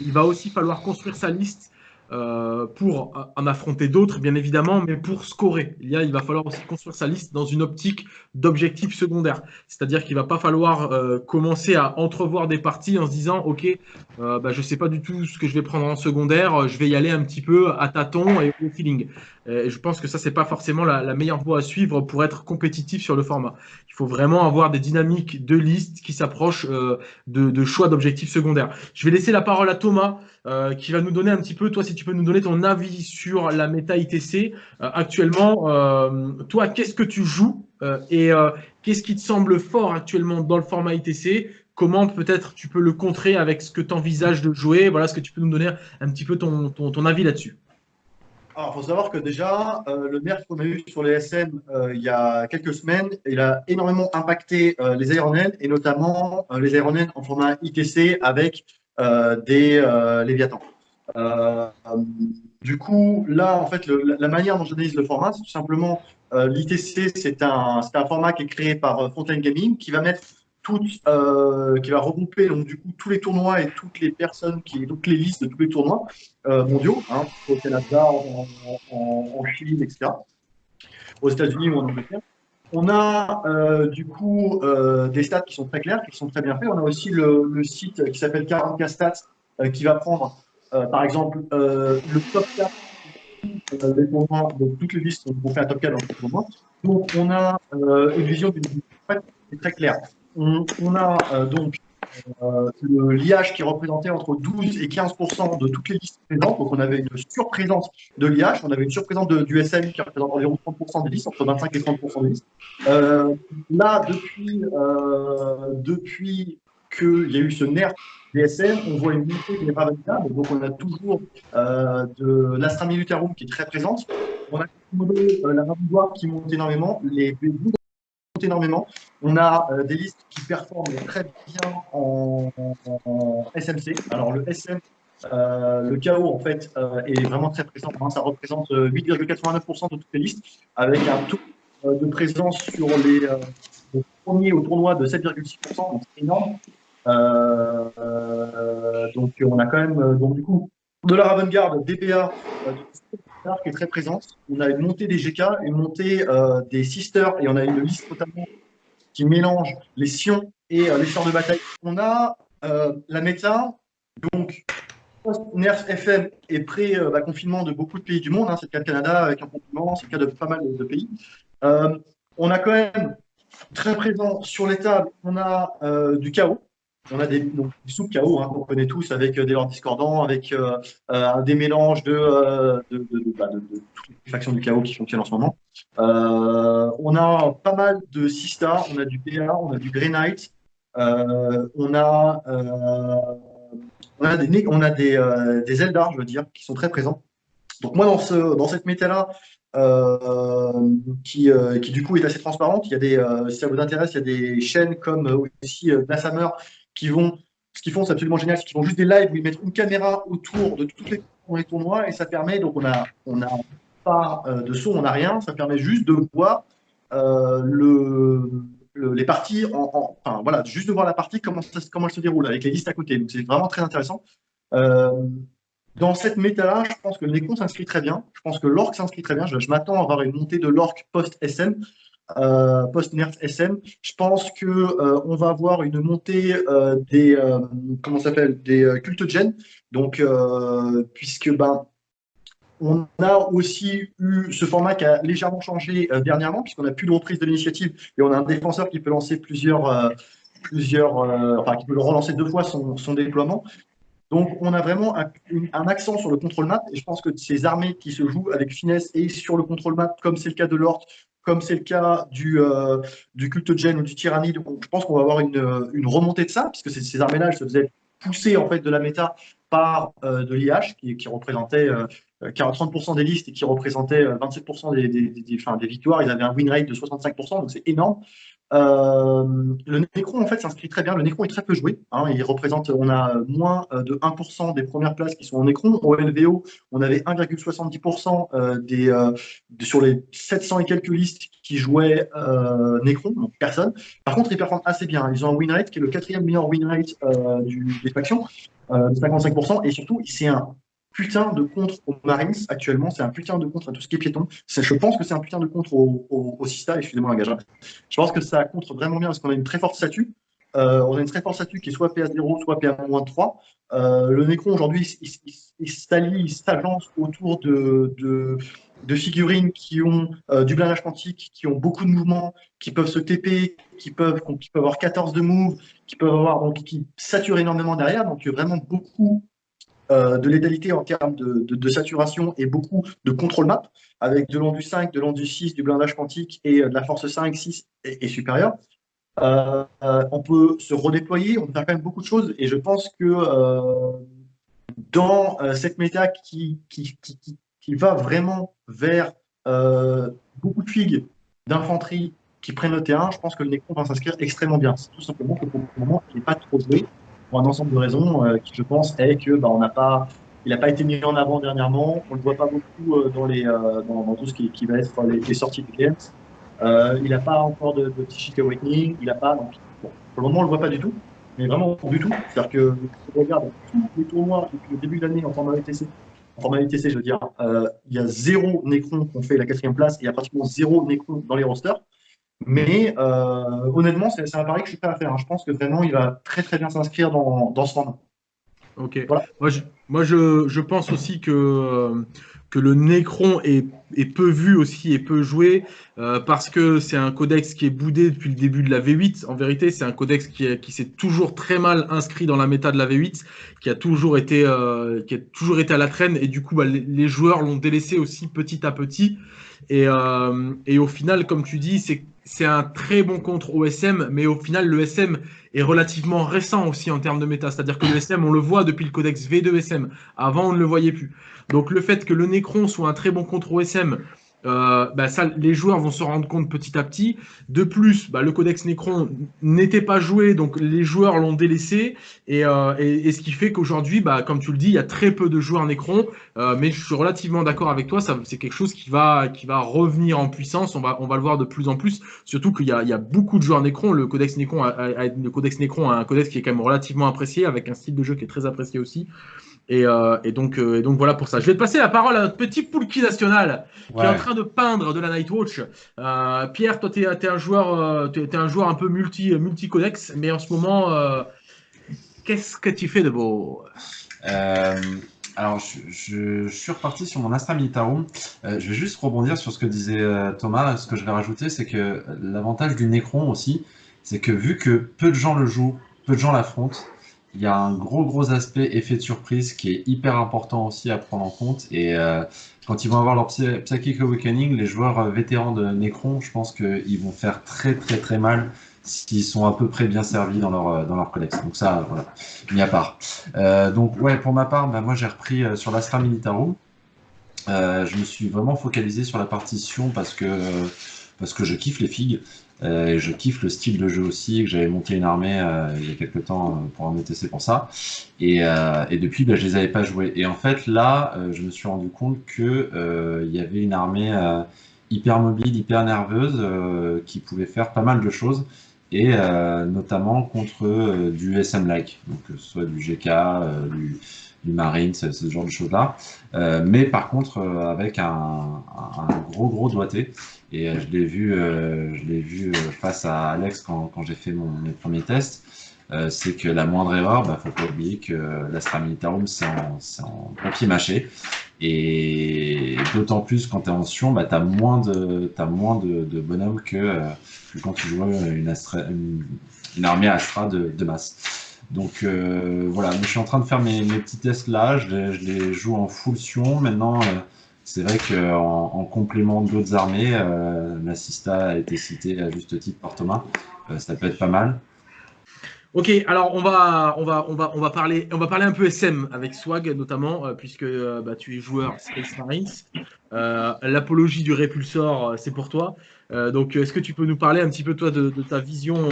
il va aussi falloir construire sa liste euh, pour en affronter d'autres, bien évidemment, mais pour scorer. Il, y a, il va falloir aussi construire sa liste dans une optique d'objectifs secondaires. C'est-à-dire qu'il va pas falloir euh, commencer à entrevoir des parties en se disant, OK, euh, bah, je sais pas du tout ce que je vais prendre en secondaire, je vais y aller un petit peu à tâtons et au feeling. Et je pense que ça, c'est pas forcément la, la, meilleure voie à suivre pour être compétitif sur le format. Il faut vraiment avoir des dynamiques de liste qui s'approchent de, de, choix d'objectifs secondaires. Je vais laisser la parole à Thomas, qui va nous donner un petit peu, toi, si tu peux nous donner ton avis sur la méta ITC euh, actuellement. Euh, toi, qu'est-ce que tu joues euh, et qu'est-ce qui te semble fort actuellement dans le format ITC Comment peut-être tu peux le contrer avec ce que tu envisages de jouer? Voilà, est-ce que tu peux nous donner un petit peu ton, ton, avis là-dessus? Alors, il faut savoir que déjà, le nerf qu'on a eu sur les SM il y a quelques semaines, il a énormément impacté les aéronènes et notamment les aéronènes en format ITC avec des Léviathans. Euh, du coup, là, en fait, la manière dont j'analyse le format, c'est tout simplement euh, l'ITC, c'est un, un, format qui est créé par euh, Fontaine Gaming qui va mettre toutes, qui va regrouper donc du coup tous les tournois et toutes les personnes qui, toutes les listes de tous les tournois mondiaux, hein, au Canada, en, Chine, etc., aux États-Unis ou en Angleterre. On a euh, du coup euh, des stats qui sont très clairs, qui sont très bien faits. On a aussi le, site qui s'appelle 40K Stats euh, qui va prendre, par exemple, le top 4 euh, des tournois, donc toutes les listes on fait un top 4 dans le tournoi. Donc on a une vision d'une très, très claire. On, a donc l'IH qui représentait entre 12 et 15 de toutes les listes présentes. Donc, on avait une surprésence de l'IH, on avait une surprésence du SM qui représente environ 30 des listes, entre 25 et 30 des listes. Euh, là, depuis, euh, depuis qu'il y a eu ce nerf des SM, on voit une montée des Ravnica. Donc, on a toujours euh, de l'Astra Militarum qui est très présente. On a euh, la Ravigoire qui monte énormément, B12 montent énormément. On a euh, des listes qui performent très bien en, SMC. Alors le SM, euh, le KO en fait euh, est vraiment très présent. hein. Ça représente euh, 8,89% de toutes les listes, avec un taux de présence sur les, premiers au tournoi de 7,6%, donc c'est énorme. Donc on a quand même donc du coup de la Ravengard, DPA, qui est très présente. On a une montée des GK, une montée euh, des Sisters, et on a une liste notamment qui mélange les Sions et euh, les sorts de bataille. On a euh, la méta, donc post-NERF FM et pré-confinement de beaucoup de pays du monde. hein. c'est le cas de Canada avec un confinement, c'est le cas de pas mal de, pays. On a quand même très présent sur les tables, on a du chaos. On a des, donc, des sous-chaos hein, qu'on connaît tous avec euh, des lords discordants, avec euh, euh, des mélanges bah, de- toutes les factions du chaos qui fonctionnent en ce moment. On a pas mal de Sista, on a du PA, on a du Grey Knight, on a, des, on je veux dire, qui sont très présents. Donc moi, dans, ce, dans cette méta-là, qui, du coup est assez transparente, si ça vous intéresse, il y a des chaînes comme aussi Glasshammer qui vont, ce qu'ils font, c'est absolument génial, c'est qu'ils font juste des lives où ils mettent une caméra autour de toutes les, tournois et ça permet, donc on a, on a pas euh, de son, on n'a rien, ça permet juste de voir euh, le, le- les parties, en, en- enfin voilà, juste de voir la partie, comment, comment elle se déroule avec les listes à côté. Donc c'est vraiment très intéressant. Euh, dans cette méta-là, je pense que le s'inscrit très bien. Je pense que l'Orc s'inscrit très bien. Je, je m'attends à avoir une montée de l'Orc post-SM, euh, post-Nerf SM. Je pense que euh, on va avoir une montée euh, des comment s'appelle des gen. Donc puisque ben on a aussi eu ce format qui a légèrement changé dernièrement, puisqu'on n'a plus de reprise de l'initiative et on a un défenseur qui peut lancer plusieurs, plusieurs enfin qui peut relancer deux fois son, déploiement. Donc on a vraiment un accent sur le contrôle map et je pense que ces armées qui se jouent avec finesse et sur le contrôle map, comme c'est le cas de l'Ort, comme c'est le cas du, euh, du culte gen ou du tyrannide, je pense qu'on va avoir une, une remontée de ça, puisque ces, ces se faisaient pousser en fait de la méta par euh, de l'IH, qui, représentait euh, 40-30% des listes et qui représentait euh, 27% des, des, des victoires. Ils avaient un win rate de 65%, donc c'est énorme. Euh, le Necron, en fait, s'inscrit très bien. Le Necron est très peu joué. hein. il représente, on a moins euh, de 1% des premières places qui sont en Necron. Au LVO, on avait 1,70% euh, des, de- sur les 700 et quelques listes qui jouaient Necron, personne. Par contre, ils performent assez bien. Ils ont un win rate qui est le quatrième meilleur win rate des factions, euh, de 55%. Et surtout, c'est un putain de contre aux Marines actuellement. C'est un putain de contre à tout ce qui est piéton. Je pense que c'est un putain de contre au, au, au Sista, excusez-moi un gage. Je pense que ça contre vraiment bien parce qu'on a une très forte statue. Euh, on a une très forte statue qui est soit PA0, soit PA-3. Euh, le Necron aujourd'hui, il, il- il- il s'allie, il s'agence autour de, figurines qui ont euh, du blindage quantique, qui ont beaucoup de mouvements, qui peuvent se TP, qui peuvent, qui peuvent avoir 14 de move, qui peuvent avoir donc qui saturent énormément derrière. Donc vraiment beaucoup de létalité en termes de, saturation et beaucoup de contrôle map, avec de l'endu 5, de l'endu 6, du blindage quantique et euh, de la force 5, 6 et, et supérieure. Euh, euh, on peut se redéployer, on peut faire quand même beaucoup de choses, et je pense que euh, dans euh, cette méta qui, qui, qui, qui- va vraiment vers euh, beaucoup de figues d'infanterie qui prennent le terrain, je pense que le Necron va s'inscrire extrêmement bien. C'est tout simplement que pour le moment, il n'est pas trop joué pour un ensemble de raisons euh, qui, je pense, est que bah, on n'a pas, il n'a pas été mis en avant dernièrement. On le voit pas beaucoup euh, euh, dans, tout ce qui, va être les, sorties de games. Il n'a pas encore de, de Psychic Awakening. Il n'a pas, bon, pour le moment, on le voit pas du tout, mais vraiment du tout. C'est-à-dire que si on regarde tous les tournois depuis le début de l'année en format ETC, en format ETC, je veux dire, il y a zéro Necron qu'on fait la quatrième place et il y a pratiquement zéro Necron dans les rosters. Mais honnêtement, c'est un pari que je suis prêt à faire. Hein. Je pense que vraiment, il va très très bien s'inscrire dans, dans ce format. Ok. Moi, je, moi je, je, pense aussi que, que le Necron est, est, peu vu aussi et peu joué euh, parce que c'est un codex qui est boudé depuis le début de la V8. En vérité, c'est un codex qui, qui s'est toujours très mal inscrit dans la méta de la V8, qui a toujours été, euh, qui a toujours été à la traîne et du coup, bah, les, les, joueurs l'ont délaissé aussi petit à petit. Et, euh, et au final, comme tu dis, c'est c'est un très bon contre OSM, mais au final, le SM est relativement récent aussi en termes de méta. C'est-à-dire que le SM, on le voit depuis le codex V2SM. Avant, on ne le voyait plus. Donc le fait que le Necron soit un très bon contre OSM, euh, bah ça, les joueurs vont se rendre compte petit à petit. De plus, bah, le codex Necron n'était pas joué, donc les joueurs l'ont délaissé. Et, euh, et, et, ce qui fait qu'aujourd'hui, bah, comme tu le dis, il y a très peu de joueurs Necron. Euh, mais je suis relativement d'accord avec toi, c'est quelque chose qui va, qui va revenir en puissance. On va, on va le voir de plus en plus. Surtout qu'il y, y, a beaucoup de joueurs Necron. Le codex Necron, a, a, le codex Necron a un codex qui est quand même relativement apprécié, avec un style de jeu qui est très apprécié aussi. Et, euh, et, donc, euh, et donc voilà pour ça. Je vais te passer la parole à notre petit Poulki national qui ouais. est en train de peindre de la Nightwatch. Euh, Pierre, toi, tu es, es, un joueur, euh, es, es, un joueur un peu multi, multi codex, mais en ce moment, qu'est-ce que tu fais de beau? Alors, je, je, je, suis reparti sur mon Astra Militarum. je vais juste rebondir sur ce que disait Thomas. Ce que je vais rajouter, c'est que l'avantage du Necron aussi, c'est que vu que peu de gens le jouent, peu de gens l'affrontent, il y a un gros gros aspect effet de surprise qui est hyper important aussi à prendre en compte. Et euh, quand ils vont avoir leur Psychic Awakening, les joueurs euh, vétérans de Necron, je pense qu'ils vont faire très très très mal s'ils sont à peu près bien servis dans leur, euh, dans leur collection. Donc ça, voilà, mis à part. Euh, donc ouais, pour ma part, bah, moi j'ai repris euh, sur l'Astra Militarum. Euh, je me suis vraiment focalisé sur la partition parce que, parce que je kiffe les figues. Euh, je kiffe le style de jeu aussi, que j'avais monté une armée euh, il y a quelques temps euh, pour un ETC pour ça. Et, euh, et depuis, bah, je les avais pas joués. Et en fait, là, euh, je me suis rendu compte que il y avait une armée hyper mobile, hyper nerveuse, qui pouvait faire pas mal de choses. Et notamment contre du SM-like, donc que ce soit du GK, du, du Marine, ce, genre de choses-là. Euh, mais par contre, euh, avec un, un, gros, gros doigté. Et euh, je l'ai vu, je l'ai vu face à Alex quand, quand j'ai fait mon, mes premiers tests. c'est que la moindre erreur, bah, faut pas oublier que l'Astra Militarum, c'est en, en, papier mâché. Et d'autant plus quand tu es en Sion, bah, tu as moins de, as moins de, de bonhommes que, que, quand tu joues une, Astra, une, une armée Astra de, de masse. Donc euh, voilà, je suis en train de faire mes, mes petits tests là, je les, je les, joue en full Sion. Maintenant, euh, c'est vrai qu'en en complément d'autres armées, euh, a été cité à juste titre par Thomas, euh, ça peut être pas mal. Ok, alors on va, on va, on va, on va parler, on va parler un peu SM avec Swag notamment, euh, puisque euh, bah, tu es joueur Space Marines. L'apologie du répulsor, c'est pour toi. donc, est-ce que tu peux nous parler un petit peu toi de, ta vision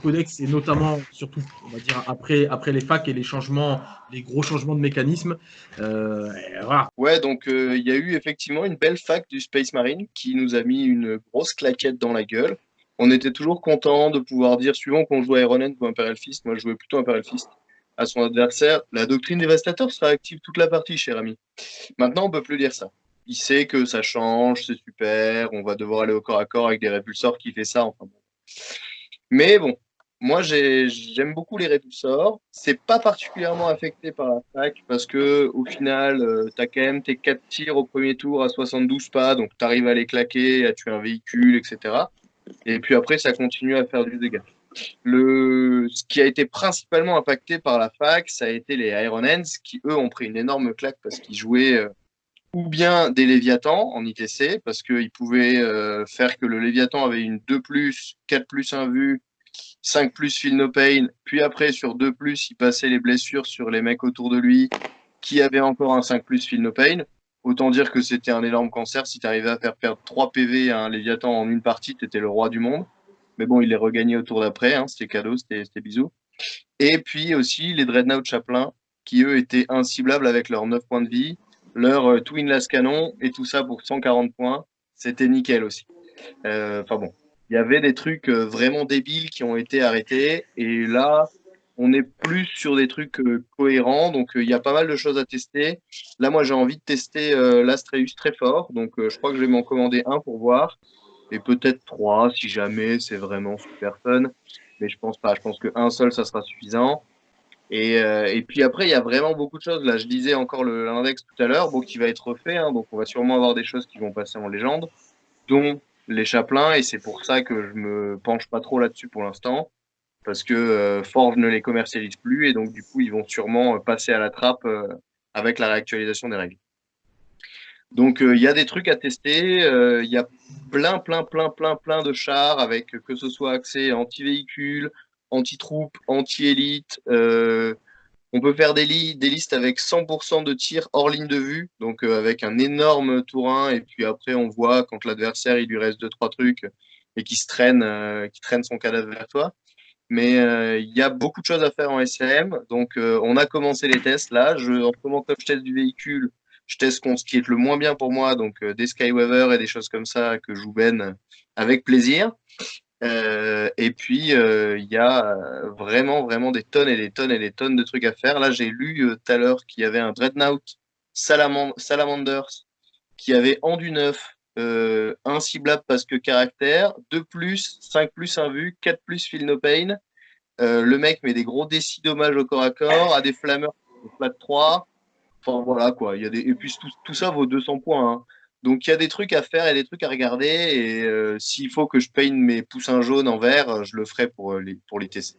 codex et notamment, surtout, on va dire après, après les facs et les changements, les gros changements de mécanisme. voilà. Ouais, donc il y a eu effectivement une belle fac du Space Marine qui nous a mis une grosse claquette dans la gueule on était toujours content de pouvoir dire, suivant qu'on joue Iron ou Imperial Fist, moi je jouais plutôt Imperial Fist, à son adversaire, la doctrine dévastateur sera active toute la partie, cher ami. Maintenant, on peut plus dire ça. Il sait que ça change, c'est super, on va devoir aller au corps à corps avec des répulsors qui fait ça, enfin bon. Mais bon, moi j'aime beaucoup les répulsors. C'est pas particulièrement affecté par la fac parce que au final, euh, tu as quand même tes 4 tirs au premier tour à 72 pas, donc tu arrives à les claquer, à tuer un véhicule, etc. Et puis après, ça continue à faire du dégât. Le, ce qui a été principalement impacté par la fac, ça a été les Iron Hands, qui eux ont pris une énorme claque parce qu'ils jouaient euh, ou bien des Léviathans en ITC, parce qu'ils pouvaient euh, faire que le Léviathan avait une 2 plus, 4 plus 1 vue, 5 plus feel no pain, puis après sur 2 plus, il passait les blessures sur les mecs autour de lui qui avaient encore un 5 plus feel no pain. Autant dire que c'était un énorme cancer. Si tu arrivais à faire perdre 3 PV à un Léviathan en une partie, tu étais le roi du monde. Mais bon, il les regagnait au tour d'après. Hein. C'était cadeau, c'était bisous. Et puis aussi les Dreadnought Chaplain, qui eux étaient inciblables avec leurs 9 points de vie, leur euh, Twin Las Canon et tout ça pour 140 points. C'était nickel aussi. Euh, enfin bon, il y avait des trucs euh, vraiment débiles qui ont été arrêtés. Et là, on est plus sur des trucs euh, cohérents, donc euh, il y a pas mal de choses à tester. Là, moi, j'ai envie de tester l'Astreus très fort, donc je crois que je vais m'en commander un pour voir. et peut-être trois si jamais c'est vraiment super fun. Mais je pense pas. Je pense qu'un seul, ça sera suffisant. Et, et, puis après, il y a vraiment beaucoup de choses. Là, je disais encore l'index tout à l'heure, bon, qui va être refait. Hein, donc, on va sûrement avoir des choses qui vont passer en légende, dont les chaplains. Et c'est pour ça que je me penche pas trop là-dessus pour l'instant, parce que euh, Forge ne les commercialise plus. Et donc, du coup, ils vont sûrement passer à la trappe euh, avec la réactualisation des règles. Donc, euh, il y a des trucs à tester. Euh, il y a plein, plein, plein, plein, plein de chars avec que ce soit accès anti-véhicule, anti-troupes, anti-élite. Euh, on peut faire des, listes avec 100% de tir hors ligne de vue, donc avec un énorme tourin. Et puis après, on voit quand l'adversaire il lui reste deux trois trucs et qui se traîne, qui traîne son cadavre vers toi. Mais il y a beaucoup de choses à faire en SM. Donc, on a commencé les tests là. Je, en moment que je teste du véhicule, je teste ce qui est le moins bien pour moi, donc des Skyweaver et des choses comme ça que joue Ben avec plaisir. Euh, et puis, il y a vraiment, vraiment des tonnes et des tonnes et des tonnes de trucs à faire. Là, j'ai lu tout à l'heure qu'il y avait un Dreadnought Salamanders qui avait en du neuf, euh, un ciblable parce que caractère, 2 plus, 5 plus un vue, 4 plus feel no pain. Euh, le mec met des gros décis dommages au corps à corps, a des flammeurs plat 3. Enfin voilà quoi. Y a des... Et puis tout, tout ça vaut 200 points. Hein. Donc il y a des trucs à faire et des trucs à regarder. Et euh, s'il faut que je peigne mes poussins jaunes en vert, je le ferai pour les, pour les TC.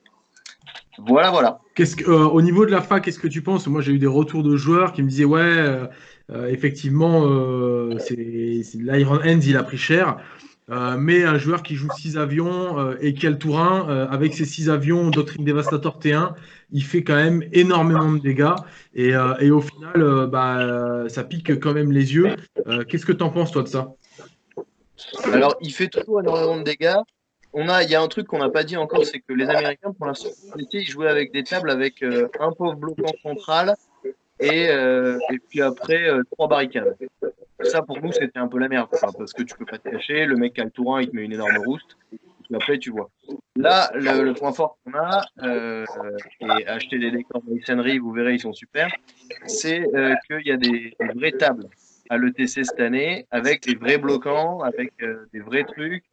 Voilà, voilà. Qu'est-ce que, euh, au niveau de la fac, qu'est-ce que tu penses? Moi, j'ai eu des retours de joueurs qui me disaient Ouais, euh, euh effectivement, euh, l'Iron Hands, il a pris cher. Euh, mais un joueur qui joue 6 avions euh, et qui a le Tourin, euh, avec ses 6 avions Doctrine Dévastator T1, il fait quand même énormément de dégâts. Et, et au final, bah, ça pique quand même les yeux. Qu'est-ce que tu en penses, toi, de ça? Alors, il fait toujours énormément de dégâts. A, il y a un truc qu'on n'a pas dit encore, c'est que les Américains, pour l'instant, ils jouaient avec des tables avec un pauvre bloquant central et, et puis après trois barricades. Ça, pour nous, c'était un peu la merde, parce que tu peux pas te cacher, le mec a le tourin, il te met une énorme rouste, après, tu vois. Là, le, point fort qu'on a, euh, et acheter des décors Masonry, vous verrez, ils sont super, c'est euh, qu'il y a des, vraies tables à l'ETC cette année, avec des vrais bloquants, avec euh, des vrais trucs,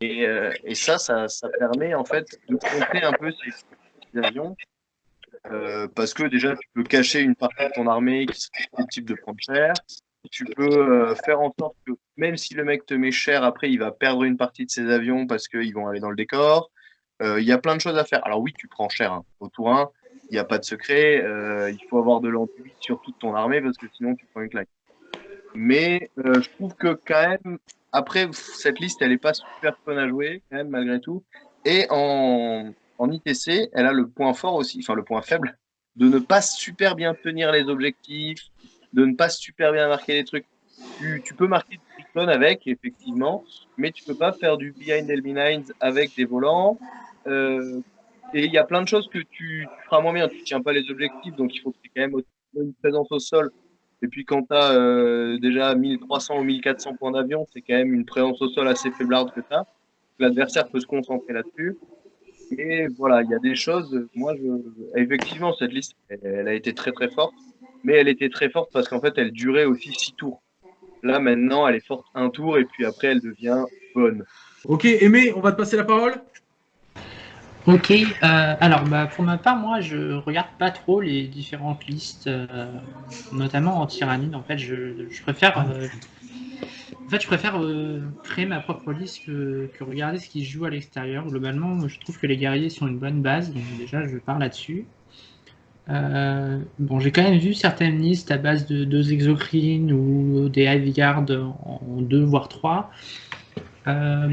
et, et ça, ça, ça, permet en fait de compter un peu ces avions. Parce que déjà, tu peux cacher une partie de ton armée qui serait type de prendre cher tu peux euh, faire en sorte que même si le mec te met cher, après il va perdre une partie de ses avions parce qu'ils vont aller dans le décor. Euh, il y a plein de choses à faire. Alors oui, tu prends cher hein. au tour 1, il n'y a pas de secret. Euh, il faut avoir de l'enduit sur toute ton armée parce que sinon tu prends une claque. Mais je trouve que quand même, après, cette liste, elle n'est pas super fun à jouer, quand même, malgré tout. Et en, en ITC, elle a le point fort aussi, enfin le point faible, de ne pas super bien tenir les objectifs, de ne pas super bien marquer les trucs. Tu, peux marquer du cyclone avec, effectivement, mais tu peux pas faire du behind enemy lines avec des volants. Euh, et il y a plein de choses que tu, feras moins bien. Tu tiens pas les objectifs, donc il faut que tu aies quand même une présence au sol. Et puis quand tu as euh, déjà 1300 ou 1400 points d'avion, c'est quand même une présence au sol assez faiblarde que tu as. L'adversaire peut se concentrer là-dessus. Et voilà, il y a des choses. Moi, je, effectivement, cette liste, elle a été très très forte mais elle était très forte parce qu'en fait, elle durait aussi six tours. Là, maintenant, elle est forte un tour et puis après, elle devient bonne. Ok, Aimé, on va te passer la parole. Ok, euh, alors bah, pour ma part, moi je regarde pas trop les différentes listes, euh, notamment en tyrannide. En fait, je, je préfère, euh, en fait, je préfère créer ma propre liste que, que, regarder ce qui se joue à l'extérieur. Globalement, je trouve que les guerriers sont une bonne base, donc déjà je pars là-dessus. Euh, bon, j'ai quand même vu certaines listes à base de deux exocrines ou des heavy guard en deux voire trois. Euh,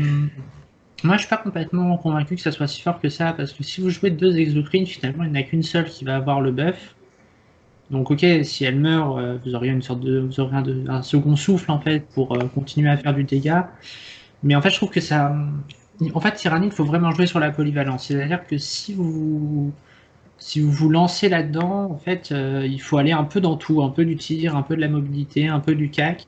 moi, je suis pas complètement convaincu que ça soit si fort que ça, parce que si vous jouez deux exocrines, finalement, il n'y en a qu'une seule qui va avoir le buff. Donc, ok, si elle meurt, euh, vous auriez une sorte de, vous aurez un, second souffle en fait pour continuer à faire du dégât. Mais en fait, je trouve que ça, en fait, Tyrannique, il faut vraiment jouer sur la polyvalence. C'est-à-dire que si vous si vous vous lancez là-dedans, en fait, euh, il faut aller un peu dans tout, un peu du tir, un peu de la mobilité, un peu du CAC.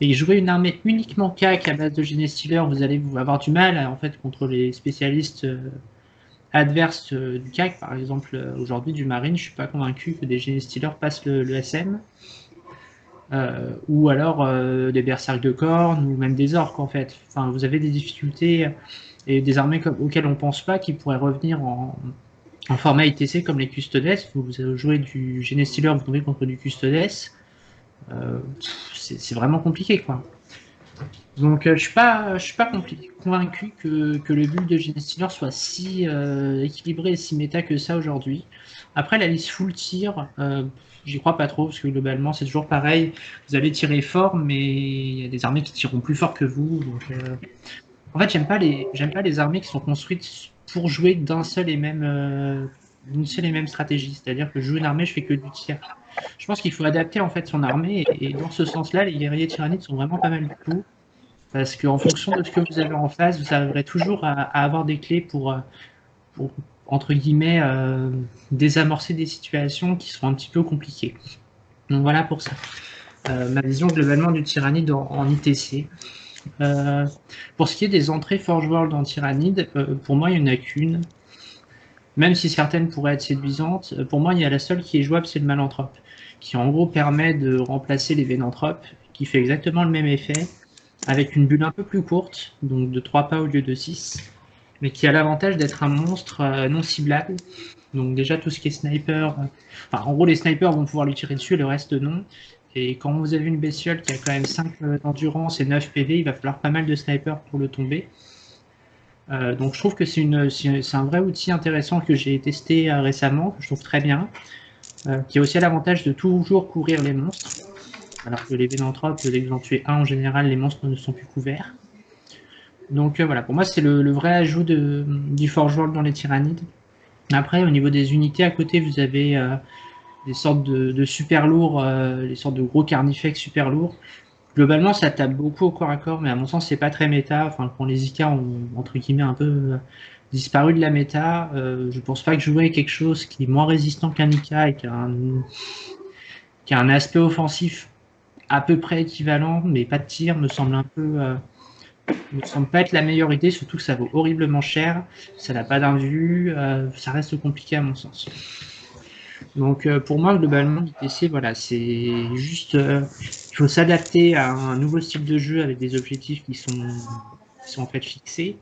Et jouer une armée uniquement CAC à base de Genestealer, vous allez avoir du mal en fait contre les spécialistes euh, adverses euh, du CAC. Par exemple, aujourd'hui du Marine, je suis pas convaincu que des Genestealers passent le, SM. ou alors des berserks de cornes, ou même des orques en fait. Enfin, vous avez des difficultés et des armées auxquelles on pense pas qui pourraient revenir en, format ITC comme les Custodes. Vous jouez du Genestealer, vous tombez contre du Custodes. Euh, c'est vraiment compliqué quoi. Donc je suis pas, suis pas convaincu que, le build de Genestealer soit si équilibré et si méta que ça aujourd'hui. Après la liste full tir, J'y crois pas trop, parce que globalement, c'est toujours pareil. Vous allez tirer fort, mais il y a des armées qui tireront plus fort que vous. Euh, en fait, j'aime j'aime pas les armées qui sont construites pour jouer d'un seul et même, euh, seule et même stratégie. C'est-à-dire que je joue une armée, je fais que du tir. Je pense qu'il faut adapter en fait son armée, et, dans ce sens-là, les guerriers tyrannides sont vraiment pas mal du tout. Parce qu'en fonction de ce que vous avez en face, vous arriverez toujours à, avoir des clés pour, euh, entre guillemets, euh, désamorcer des situations qui sont un petit peu compliquées. Donc voilà pour ça. Ma vision globalement du Tyrannide en, ITC. Euh, pour ce qui est des entrées Forge World en Tyrannide, pour moi, il n'y en a qu'une. Même si certaines pourraient être séduisantes, pour moi, il y a la seule qui est jouable, c'est le Malanthrope, qui en gros permet de remplacer les Vénanthropes, qui fait exactement le même effet, avec une bulle un peu plus courte, donc de 3 pas au lieu de 6, mais qui a l'avantage d'être un monstre euh, non ciblable. Donc déjà tout ce qui est sniper, euh, en gros les snipers vont pouvoir lui tirer dessus, le reste non. Et quand vous avez une bestiole qui a quand même 5 euh, d'endurance et 9 PV, il va falloir pas mal de snipers pour le tomber. donc je trouve que c'est un vrai outil intéressant que j'ai testé récemment, que je trouve très bien, qui a aussi l'avantage de toujours courir les monstres, alors que les Vénanthropes, dès que vous en tuez un en général, les monstres ne sont plus couverts. Donc euh, voilà, pour moi c'est le, vrai ajout du Forge World dans les Tyrannides. Après, au niveau des unités, à côté, vous avez euh, des sortes de, super lourds, euh, sortes de gros carnifex super lourds. Globalement, ça tape beaucoup au corps à corps, mais à mon sens, c'est pas très méta. Enfin, quand les IK ont, entre guillemets, un peu disparu de la méta, je pense pas que jouer quelque chose qui est moins résistant qu'un IK et qui a, un, aspect offensif à peu près équivalent, mais pas de tir, me semble un peu ne semble pas être la meilleure idée, surtout que ça vaut horriblement cher, ça n'a pas d'invue, euh, ça reste compliqué à mon sens. Donc euh, pour moi, globalement, l'ITC, voilà, c'est juste, euh, il faut s'adapter à un nouveau style de jeu avec des objectifs qui sont, en fait fixés.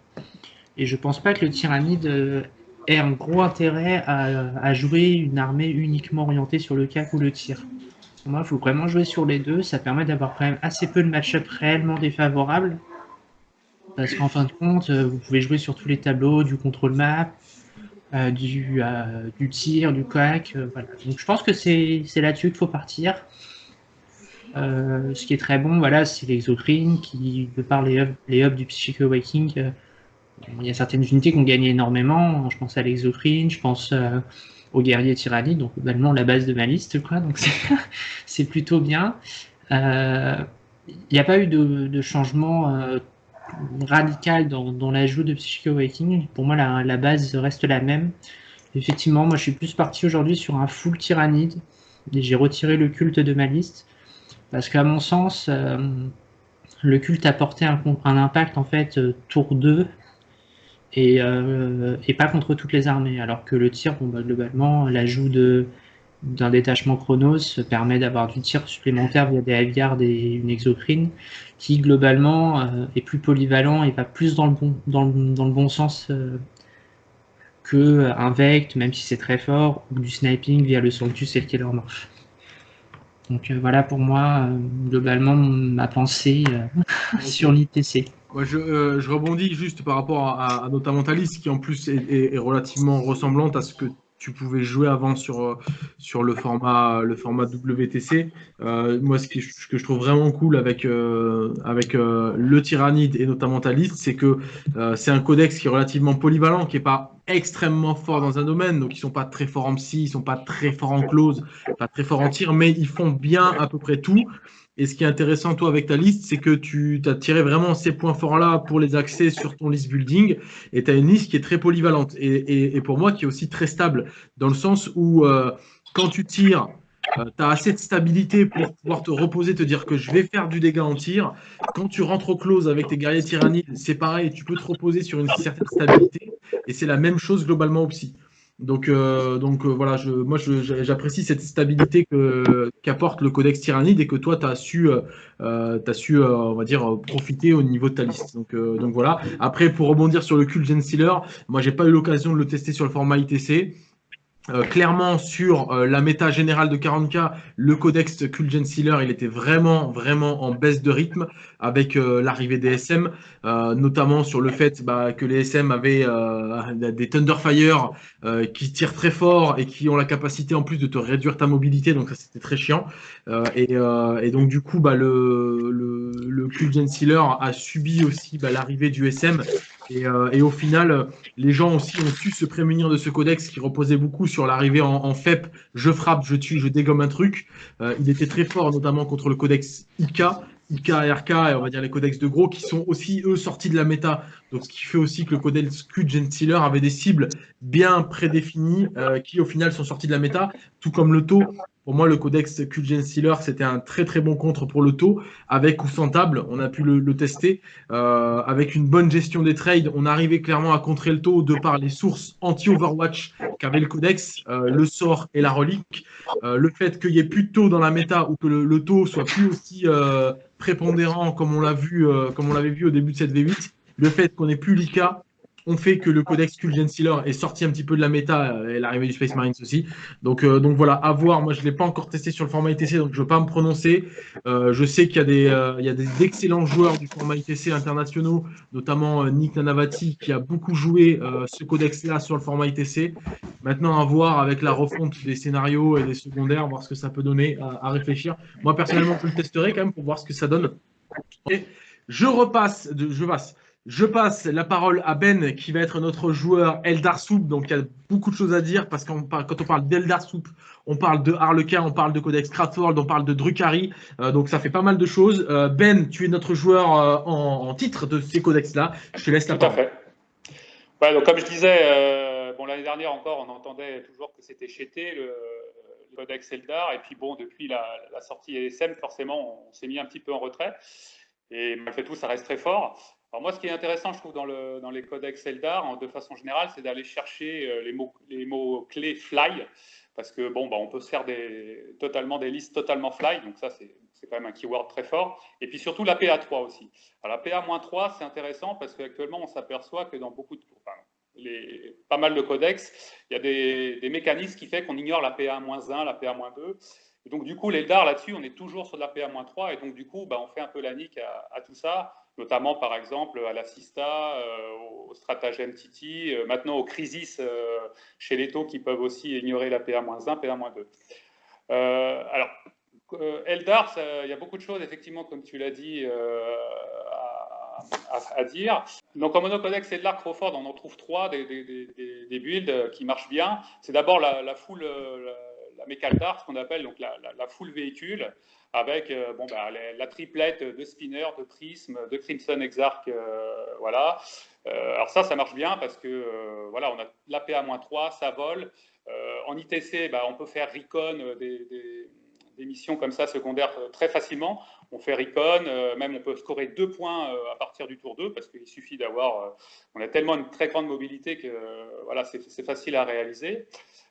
Et je pense pas que le tyrannide ait un gros intérêt à, jouer une armée uniquement orientée sur le cac ou le tir. Pour moi, il faut vraiment jouer sur les deux, ça permet d'avoir quand même assez peu de match-up réellement défavorables parce qu'en fin de compte, euh, vous pouvez jouer sur tous les tableaux, du contrôle map, euh, du, euh, du, tir, du coac. voilà. Donc je pense que c'est là-dessus qu'il faut partir. ce qui est très bon, voilà, c'est l'exocrine qui, de par les hubs, les hubs du Psychic Awakening, il y a certaines unités qui ont gagné énormément. Je pense à l'exocrine, je pense au guerrier tyrannie, donc globalement la base de ma liste, quoi. Donc c'est plutôt bien. Il n'y a pas eu de changement radical dans, l'ajout de Psychic Awakening. Pour moi, la, base reste la même. Effectivement, moi, je suis plus parti aujourd'hui sur un full tyrannide. Et j'ai retiré le culte de ma liste. Parce qu'à mon sens, euh, le culte apportait un, un impact, en fait, euh, tour 2. Euh, et, pas contre toutes les armées. Alors que le tir, bah, globalement, l'ajout de d'un détachement Chronos permet d'avoir du tir supplémentaire via des Hiveguard et une exocrine qui globalement euh, est plus polyvalent et va plus dans le bon, dans le, dans le bon sens euh, que un Vect, même si c'est très fort, ou du sniping via le Sanctus et le Killer Morph. Donc euh, voilà pour moi, globalement, ma pensée sur l'ITC. je, je, rebondis juste par rapport à, à notamment ta liste qui en plus est, est relativement ressemblante à ce que tu pouvais jouer avant sur, euh, sur le, format, le format WTC. Euh, moi, ce, que je trouve vraiment cool avec, euh, avec le Tyrannide et notamment ta liste, c'est que c'est un codex qui est relativement polyvalent, qui n'est pas extrêmement fort dans un domaine. Donc, ils ne sont pas très forts en psy, ils ne sont pas très forts en close, pas très forts en tir, mais ils font bien à peu près tout. Et ce qui est intéressant, toi, avec ta liste, c'est que tu as tiré vraiment ces points forts-là pour les axer sur ton list building. Et tu as une liste qui est très polyvalente. Et, pour moi, qui est aussi très stable, dans le sens où euh, quand tu tires, euh, tu as assez de stabilité pour pouvoir te reposer, te dire que je vais faire du dégât en tir. Quand tu rentres au close avec tes guerriers tyrannides, c'est pareil, tu peux te reposer sur une certaine stabilité. Et c'est la même chose globalement au psy. Donc, donc voilà, je, moi j'apprécie cette stabilité qu'apporte le codex tyrannide et que toi tu as su, as su on va dire, profiter au niveau de ta liste. Donc, donc voilà. Après, pour rebondir sur le cult Gen Sealer, moi j'ai pas eu l'occasion de le tester sur le format ITC. Euh, clairement sur euh, la méta générale de 40K, le codex Kulgen Sealer, il était vraiment, vraiment en baisse de rythme avec euh, l'arrivée des SM, notamment sur le fait bah, que les SM avaient des Thunderfire qui tirent très fort et qui ont la capacité en plus de te réduire ta mobilité, donc ça c'était très chiant. Et, et, donc du coup, bah, le, le, le Kulgen Sealer a subi aussi bah, l'arrivée du SM euh, et, au final, les gens aussi ont su se prémunir de ce codex qui reposait beaucoup sur l'arrivée en, FEP, je frappe, je tue, je dégomme un truc. Euh, il était très fort, notamment contre le codex IK, IK et et on va dire les codex de gros, qui sont aussi, eux, sortis de la méta. Donc, ce qui fait aussi que le codex Q avait des cibles bien prédéfinies, euh, qui au final sont sorties de la méta, tout comme le taux pour moi, le codex Kulgen Sealer, c'était un très très bon contre pour le taux, avec ou sans table. On a pu le, tester. Euh, avec une bonne gestion des trades, on arrivait clairement à contrer le taux de par les sources anti-Overwatch qu'avait le codex, euh, le sort et la relique. Euh, le fait qu'il y ait plus de taux dans la méta ou que le, taux soit plus aussi prépondérant comme on l'a vu, comme on l'avait vu au début de cette V8. Le fait qu'on ait plus l'IK, on fait que le codex Kulgen Sealer est sorti un petit peu de la méta euh, et l'arrivée du Space Marines aussi. Donc, euh, donc voilà, à voir. Moi, je ne l'ai pas encore testé sur le format ITC, donc je ne veux pas me prononcer. Euh, je sais qu'il y a des, excellents joueurs du format ITC internationaux, notamment Nick Nanavati qui a beaucoup joué ce codex-là sur le format ITC. Maintenant, à voir avec la refonte des scénarios et des secondaires, voir ce que ça peut donner à, réfléchir. Moi, personnellement, je le testerai quand même pour voir ce que ça donne. Et je repasse, je passe. Je passe la parole à Ben, qui va être notre joueur Eldar Soup. Donc, il y a beaucoup de choses à dire parce que quand on parle d'Eldar Soup, on parle de Harlequin, on parle de Codex Cratworld, on parle de Drukhari. Euh, donc, ça fait pas mal de choses. Euh, ben, tu es notre joueur euh, en, titre de ces codex-là. Je te laisse la parole. Tout à fait. donc, comme je disais, bon, l'année dernière encore, on entendait toujours que c'était chété le, Codex Eldar. Et puis, bon, depuis la, la sortie ESM, forcément, on s'est mis un petit peu en retrait. Et malgré tout, ça reste très fort. Alors moi, ce qui est intéressant, je trouve, dans, le, dans les codex Eldar, de façon générale, c'est d'aller chercher euh, les mots, les mots clés fly, parce que bon, bah, on peut se faire des, totalement des listes totalement fly, donc ça, c'est quand même un keyword très fort. Et puis surtout la PA3 aussi. Alors la PA-3, c'est intéressant parce qu'actuellement, on s'aperçoit que dans beaucoup de... Pas mal de codex, il y a des, mécanismes qui font qu'on ignore la PA-1, la PA-2. Et donc, du coup, l'Eldar, là-dessus, on est toujours sur la PA-3, et donc, du coup, bah, on fait un peu la nique à tout ça notamment par exemple à la Sista, euh, au stratagème Titi, euh, maintenant au Crisis euh, chez les taux qui peuvent aussi ignorer la PA-1, PA-2. alors, Eldar, il y a beaucoup de choses, effectivement, comme tu l'as dit, à, dire. Donc en monocodex Eldar Crawford, on en trouve trois des, des, builds qui marchent bien. C'est d'abord la, la, full, la, la ce qu'on appelle donc la, full véhicule avec euh, bon, bah, la triplette de Spinner, de Prism, de Crimson Exarch, euh, voilà. Euh, alors ça, ça marche bien parce que voilà, on a l'APA-3, ça vole. en ITC, bah, on peut faire recon des, missions comme ça secondaires très facilement. On fait recon, même on peut scorer deux points à partir du tour 2 parce qu'il suffit d'avoir, on a tellement une très grande mobilité que voilà, c'est facile à réaliser.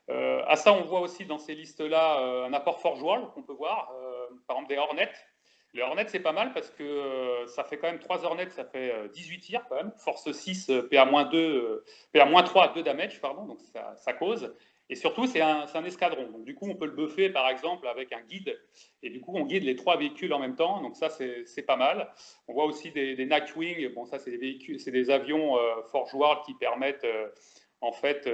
Euh, à ça, on voit aussi dans ces listes-là euh, un apport World qu'on peut voir, euh, par exemple des Hornets. Les Hornets, c'est pas mal parce que ça fait quand même 3 Hornets, ça fait 18 tirs quand même. Force 6, PA-2, PA-3 2 damage, pardon, donc ça, cause. Et surtout, c'est un, escadron. Donc, du coup, on peut le buffer, par exemple, avec un guide. Et du coup, on guide les trois véhicules en même temps. Donc, ça, c'est pas mal. On voit aussi des, des Nightwing. Bon, ça, c'est des avions Forge World qui permettent en fait,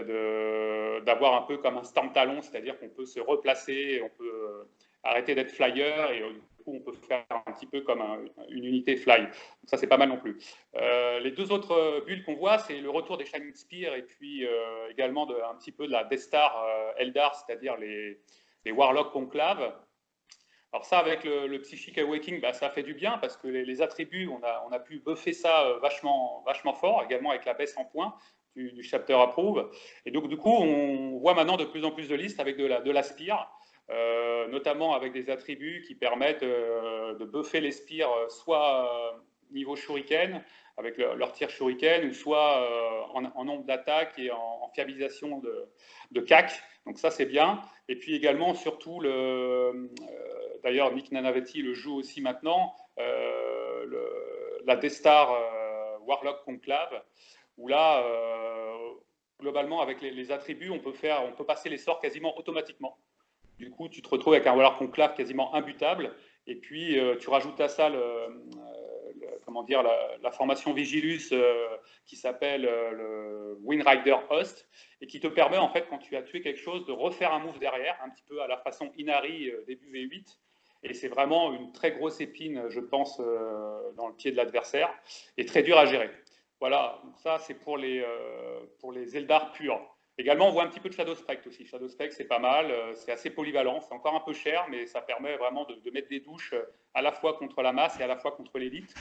d'avoir un peu comme un stand talon, c'est-à-dire qu'on peut se replacer, on peut euh, arrêter d'être flyer et euh, du coup, on peut faire un petit peu comme une unité fly. Donc ça, c'est pas mal non plus. Euh, les deux autres bulles qu'on voit, c'est le retour des Shining Spear et puis également un petit peu de la Death Star Eldar, c'est-à-dire les, les Warlock Conclave. Alors ça, avec le, Psychic Awakening, bah, ça fait du bien parce que les, attributs, on a, on a, pu buffer ça vachement, vachement fort, également avec la baisse en points du, chapter approve. Et donc, du coup, on voit maintenant de plus en plus de listes avec de la, de spire, euh, notamment avec des attributs qui permettent euh, de buffer les spires soit, niveau shuriken, avec leur tir shuriken, ou soit en, nombre d'attaques et en, fiabilisation de, de, CAC. Donc ça, c'est bien. Et puis également, surtout, le, d'ailleurs, Nick Nanavetti le joue aussi maintenant, le, la Destar Warlock Conclave, où là, globalement, avec les, attributs, on peut, faire, on peut passer les sorts quasiment automatiquement. Du coup, tu te retrouves avec un Warlock Conclave quasiment imbutable. Et puis, euh, tu rajoutes à ça euh, comment dire, la, formation Vigilus euh, qui s'appelle le Windrider Host et qui te permet, en fait, quand tu as tué quelque chose, de refaire un move derrière, un petit peu à la façon Inari début V8. Et c'est vraiment une très grosse épine, je pense, dans le pied de l'adversaire et très dur à gérer. Voilà, ça c'est pour les, euh, pour les purs. Également, on voit un petit peu de Shadow Spectre aussi. Shadow Spectre, c'est pas mal, euh, c'est assez polyvalent, c'est encore un peu cher, mais ça permet vraiment de, mettre des douches euh, à la fois contre la masse et à la fois contre l'élite.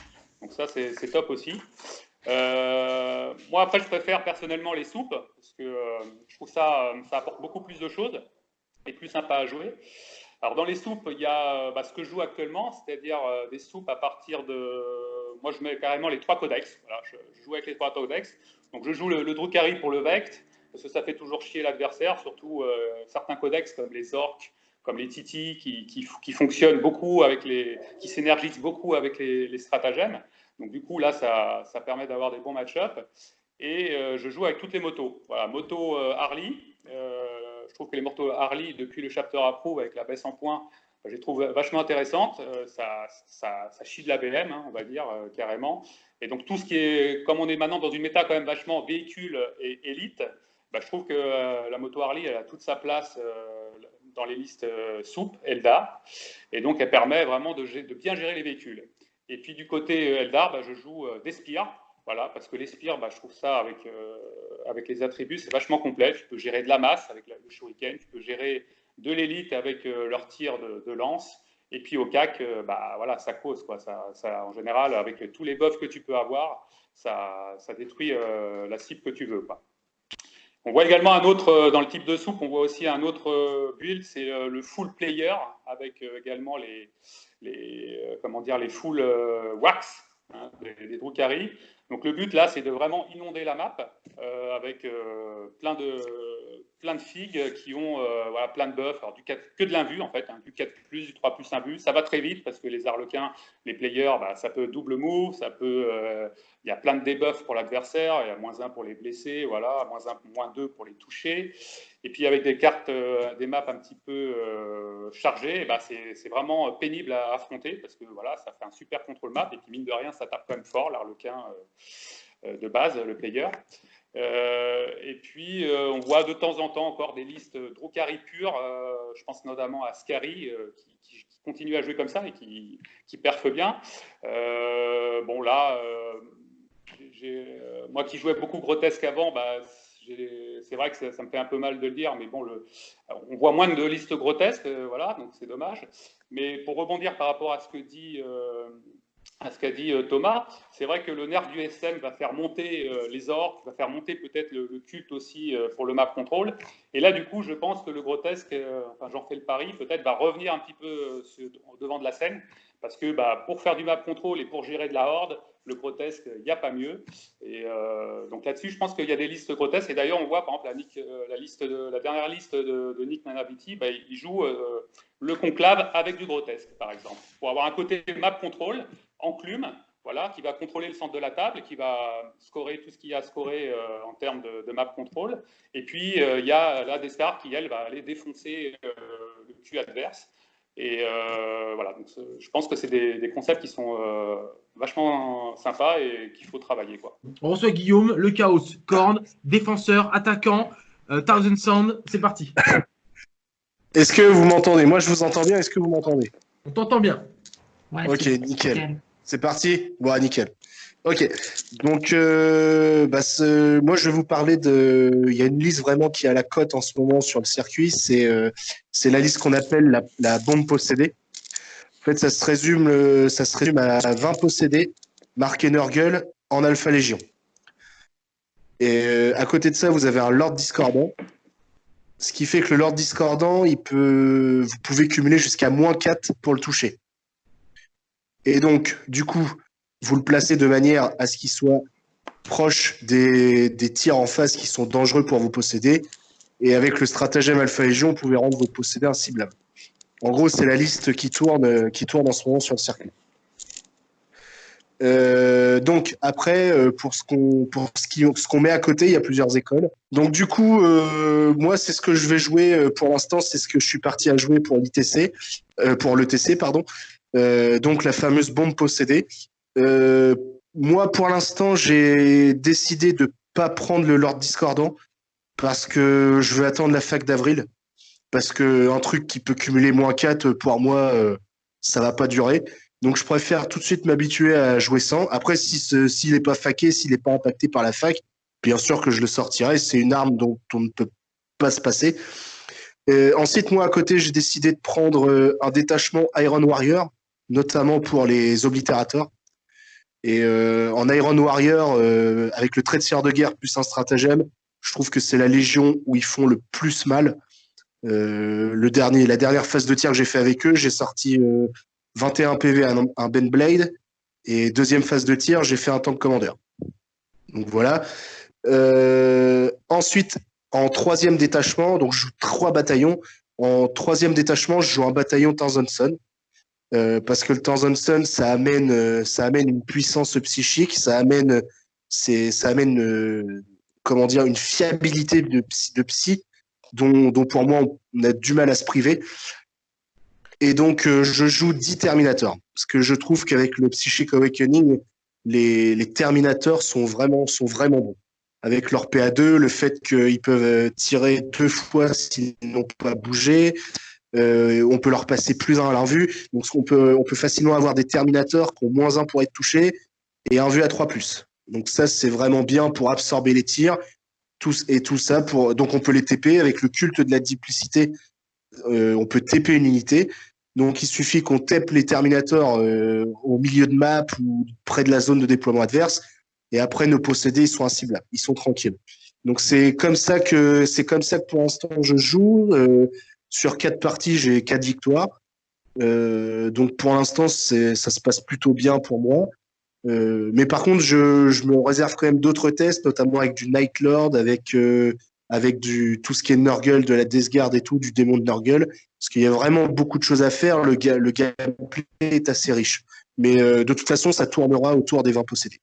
Donc ça, c'est top aussi. moi, après, je préfère personnellement les soupes, parce que je trouve ça, ça apporte beaucoup plus de choses et plus sympa à jouer. Alors dans les soupes, il y a bah, ce que je joue actuellement, c'est-à-dire des soupes à partir de moi, je mets carrément les trois codex. je, joue avec les trois codex. Donc, je joue le, le pour le Vect, parce que ça fait toujours chier l'adversaire, surtout euh, certains codex comme les orques, comme les Titi, qui, qui, fonctionnent beaucoup avec les, qui s'énergisent beaucoup avec les, stratagèmes. Donc, du coup, là, ça, ça permet d'avoir des bons match-ups. Et euh, je joue avec toutes les motos. Voilà, moto euh, Harley. je trouve que les motos Harley, depuis le chapter approve avec la baisse en points, je les trouve vachement intéressantes. Euh, ça, ça, chie de la BM, hein, on va dire, euh, carrément. Et donc, tout ce qui est, comme on est maintenant dans une méta quand même vachement véhicule et élite, bah, je trouve que euh, la moto Harley, elle a toute sa place dans les listes soupes, Eldar. Et donc, elle permet vraiment de, bien gérer les véhicules. Et puis, du côté Eldar, bah, je joue des spires. Voilà, parce que les spires, bah, je trouve ça avec, avec les attributs, c'est vachement complet. Tu peux gérer de la masse avec le shuriken, tu peux gérer de l'élite avec euh, leur tir de, lance. Et puis au CAC, euh, bah, voilà, ça cause. Quoi. Ça, ça, en général, avec tous les buffs que tu peux avoir, ça, ça détruit euh, la cible que tu veux. On voit également un autre, dans le type de soupe, on voit aussi un autre build, c'est le full player, avec également les, les, comment dire, les full wax, hein, des, des. Donc le but là, c'est de vraiment inonder la map avec plein de plein de figues qui ont euh, plein de buffs, alors du 4, que de l'invu en fait, hein, du 4 plus, du 3 plus vu Ça va très vite parce que les arlequins, les players, bah, ça peut double move, ça peut, euh, il y a plein de debuffs pour l'adversaire, il y a moins 1 pour les blesser, voilà, moins 1, moins 2 pour les toucher. Et puis avec des cartes, euh, des maps un petit peu chargées, bah, c'est vraiment pénible à affronter parce que voilà, ça fait un super contrôle map. Et puis mine de rien, ça tape quand même fort l'arlequin de base, le player. Euh, et puis, euh, on voit de temps en temps encore des listes Drukari pures. Euh, je pense notamment à Scary, qui, continue à jouer comme ça et qui, qui perfe bien. bon, là, moi qui jouais beaucoup grotesque avant, bah, c'est vrai que ça, me fait un peu mal de le dire, mais bon, on voit moins de listes grotesques, voilà, donc c'est dommage. Mais pour rebondir par rapport à ce que dit à ce qu'a dit euh, Thomas, c'est vrai que le nerf du SM va faire monter euh, les orques, va faire monter peut-être le, culte aussi euh, pour le map control. Et là, du coup, je pense que le grotesque, enfin j'en fais le pari, peut-être va revenir un petit peu devant de la scène, parce que bah, pour faire du map control et pour gérer de la horde, le grotesque, il n'y a pas mieux. Et donc là-dessus, je pense qu'il y a des listes grotesques. Et d'ailleurs, on voit par exemple la, liste la dernière liste de, Nick Nanaviti, bah, il joue le conclave avec du grotesque, par exemple, pour avoir un côté map control enclume, voilà, qui va contrôler le centre de la table, qui va scorer tout ce qu'il y a à scorer euh, en termes de, map control. Et puis, euh, il y a la Destar qui, elle, va aller défoncer euh, le cul adverse. Et voilà, donc, je pense que c'est des, concepts qui sont vachement sympas et qu'il faut travailler. Quoi. On reçoit Guillaume, le chaos, corne, défenseur, attaquant, Thousand Sound, c'est parti. Est-ce que vous m'entendez? Moi, je vous entends bien. Est-ce que vous m'entendez? On t'entend bien. ok, nickel. C'est parti Bon, nickel. Ok. Donc, euh, bah, moi, je vais vous parler de. Il y a une liste vraiment qui a la cote en ce moment sur le circuit. C'est euh, la liste qu'on appelle la, la, bombe possédée. En fait, ça se résume, ça se résume à 20 possédés marqués Nurgle en Alpha Légion. Et euh, à côté de ça, vous avez un Lord Discordant. Ce qui fait que le Lord Discordant, il peut, vous pouvez cumuler jusqu'à moins 4 pour le toucher. Et donc, du coup, vous le placez de manière à ce qu'il soit proche des, des tirs en face qui sont dangereux pour vous posséder. Et avec le stratagème Alpha Légion, vous pouvez rendre vos possédés incibles. En gros, c'est la liste qui tourne, qui tourne en ce moment sur le circuit. Euh, donc après, euh, pour ce qu'on ce qui- ce met à côté, il y a plusieurs écoles. Donc du coup, euh, moi c'est ce que je vais jouer pour l'instant, c'est ce que je suis parti à jouer pour l'ITC, pour l'ETC pardon. Euh, donc la fameuse bombe possédée. Euh, moi pour l'instant, j'ai décidé de pas prendre le Lord Discordant parce que je veux attendre la fac d'avril parce que un truc qui peut cumuler moins 4 pour moi, euh, ça va pas durer. Donc je préfère tout de suite m'habituer à jouer sans. Après, s'il n'est pas faqué, s'il n'est pas impacté par la fac, bien sûr que je le sortirai. C'est une arme dont on ne peut pas se passer. Ensuite, moi à côté, j'ai décidé de prendre un détachement Iron Warrior, notamment pour les oblitérateurs. Et euh, en Iron Warrior, euh, avec le trait de sieur de guerre plus un stratagème, je trouve que c'est la légion où ils font le plus mal. Euh, le dernier, la dernière phase de tir que j'ai fait avec eux, j'ai sorti euh, 21 PV à un, Ben Blade. Et deuxième phase de tir, j'ai fait un tank commander. Donc voilà. Ensuite, en troisième détachement, donc je joue trois bataillons. En troisième détachement, je joue un bataillon Tanzanson. Euh, parce que le Tanzanson, ça amène, euh, ça amène une puissance psychique, ça amène, ça amène, euh, comment dire, une fiabilité de psy, dont, pour moi on a du mal à se priver. Et donc, je joue 10 Terminators. Parce que je trouve qu'avec le Psychic Awakening, les, les Terminators sont vraiment, sont vraiment bons. Avec leur PA2, le fait qu'ils peuvent tirer deux fois s'ils n'ont pas bougé, euh, on peut leur passer plus un à leur vue. Donc, on peut, on peut facilement avoir des Terminators qui ont moins un pour être touchés et un vue à 3 plus. Donc, ça, c'est vraiment bien pour absorber les tirs. Tout, et tout ça pour. Donc, on peut les TP avec le culte de la duplicité. Euh, on peut TP une unité. Donc, il suffit qu'on tape les Terminators euh, au milieu de map ou près de la zone de déploiement adverse. Et après, nos possédés, ils sont incibles. Ils sont tranquilles. Donc, c'est comme ça que, c'est comme ça que pour l'instant, je joue. Sur quatre parties, j'ai quatre victoires. Euh, donc, pour l'instant, ça se passe plutôt bien pour moi. Euh, mais par contre, je, je me réserve quand même d'autres tests, notamment avec du Night Lord, avec, euh, avec du, tout ce qui est Nurgle, de la Death Guard et tout, du démon de Nurgle. Parce qu'il y a vraiment beaucoup de choses à faire. Le, le gameplay est assez riche. Mais de toute façon, ça tournera autour des 20 possédés.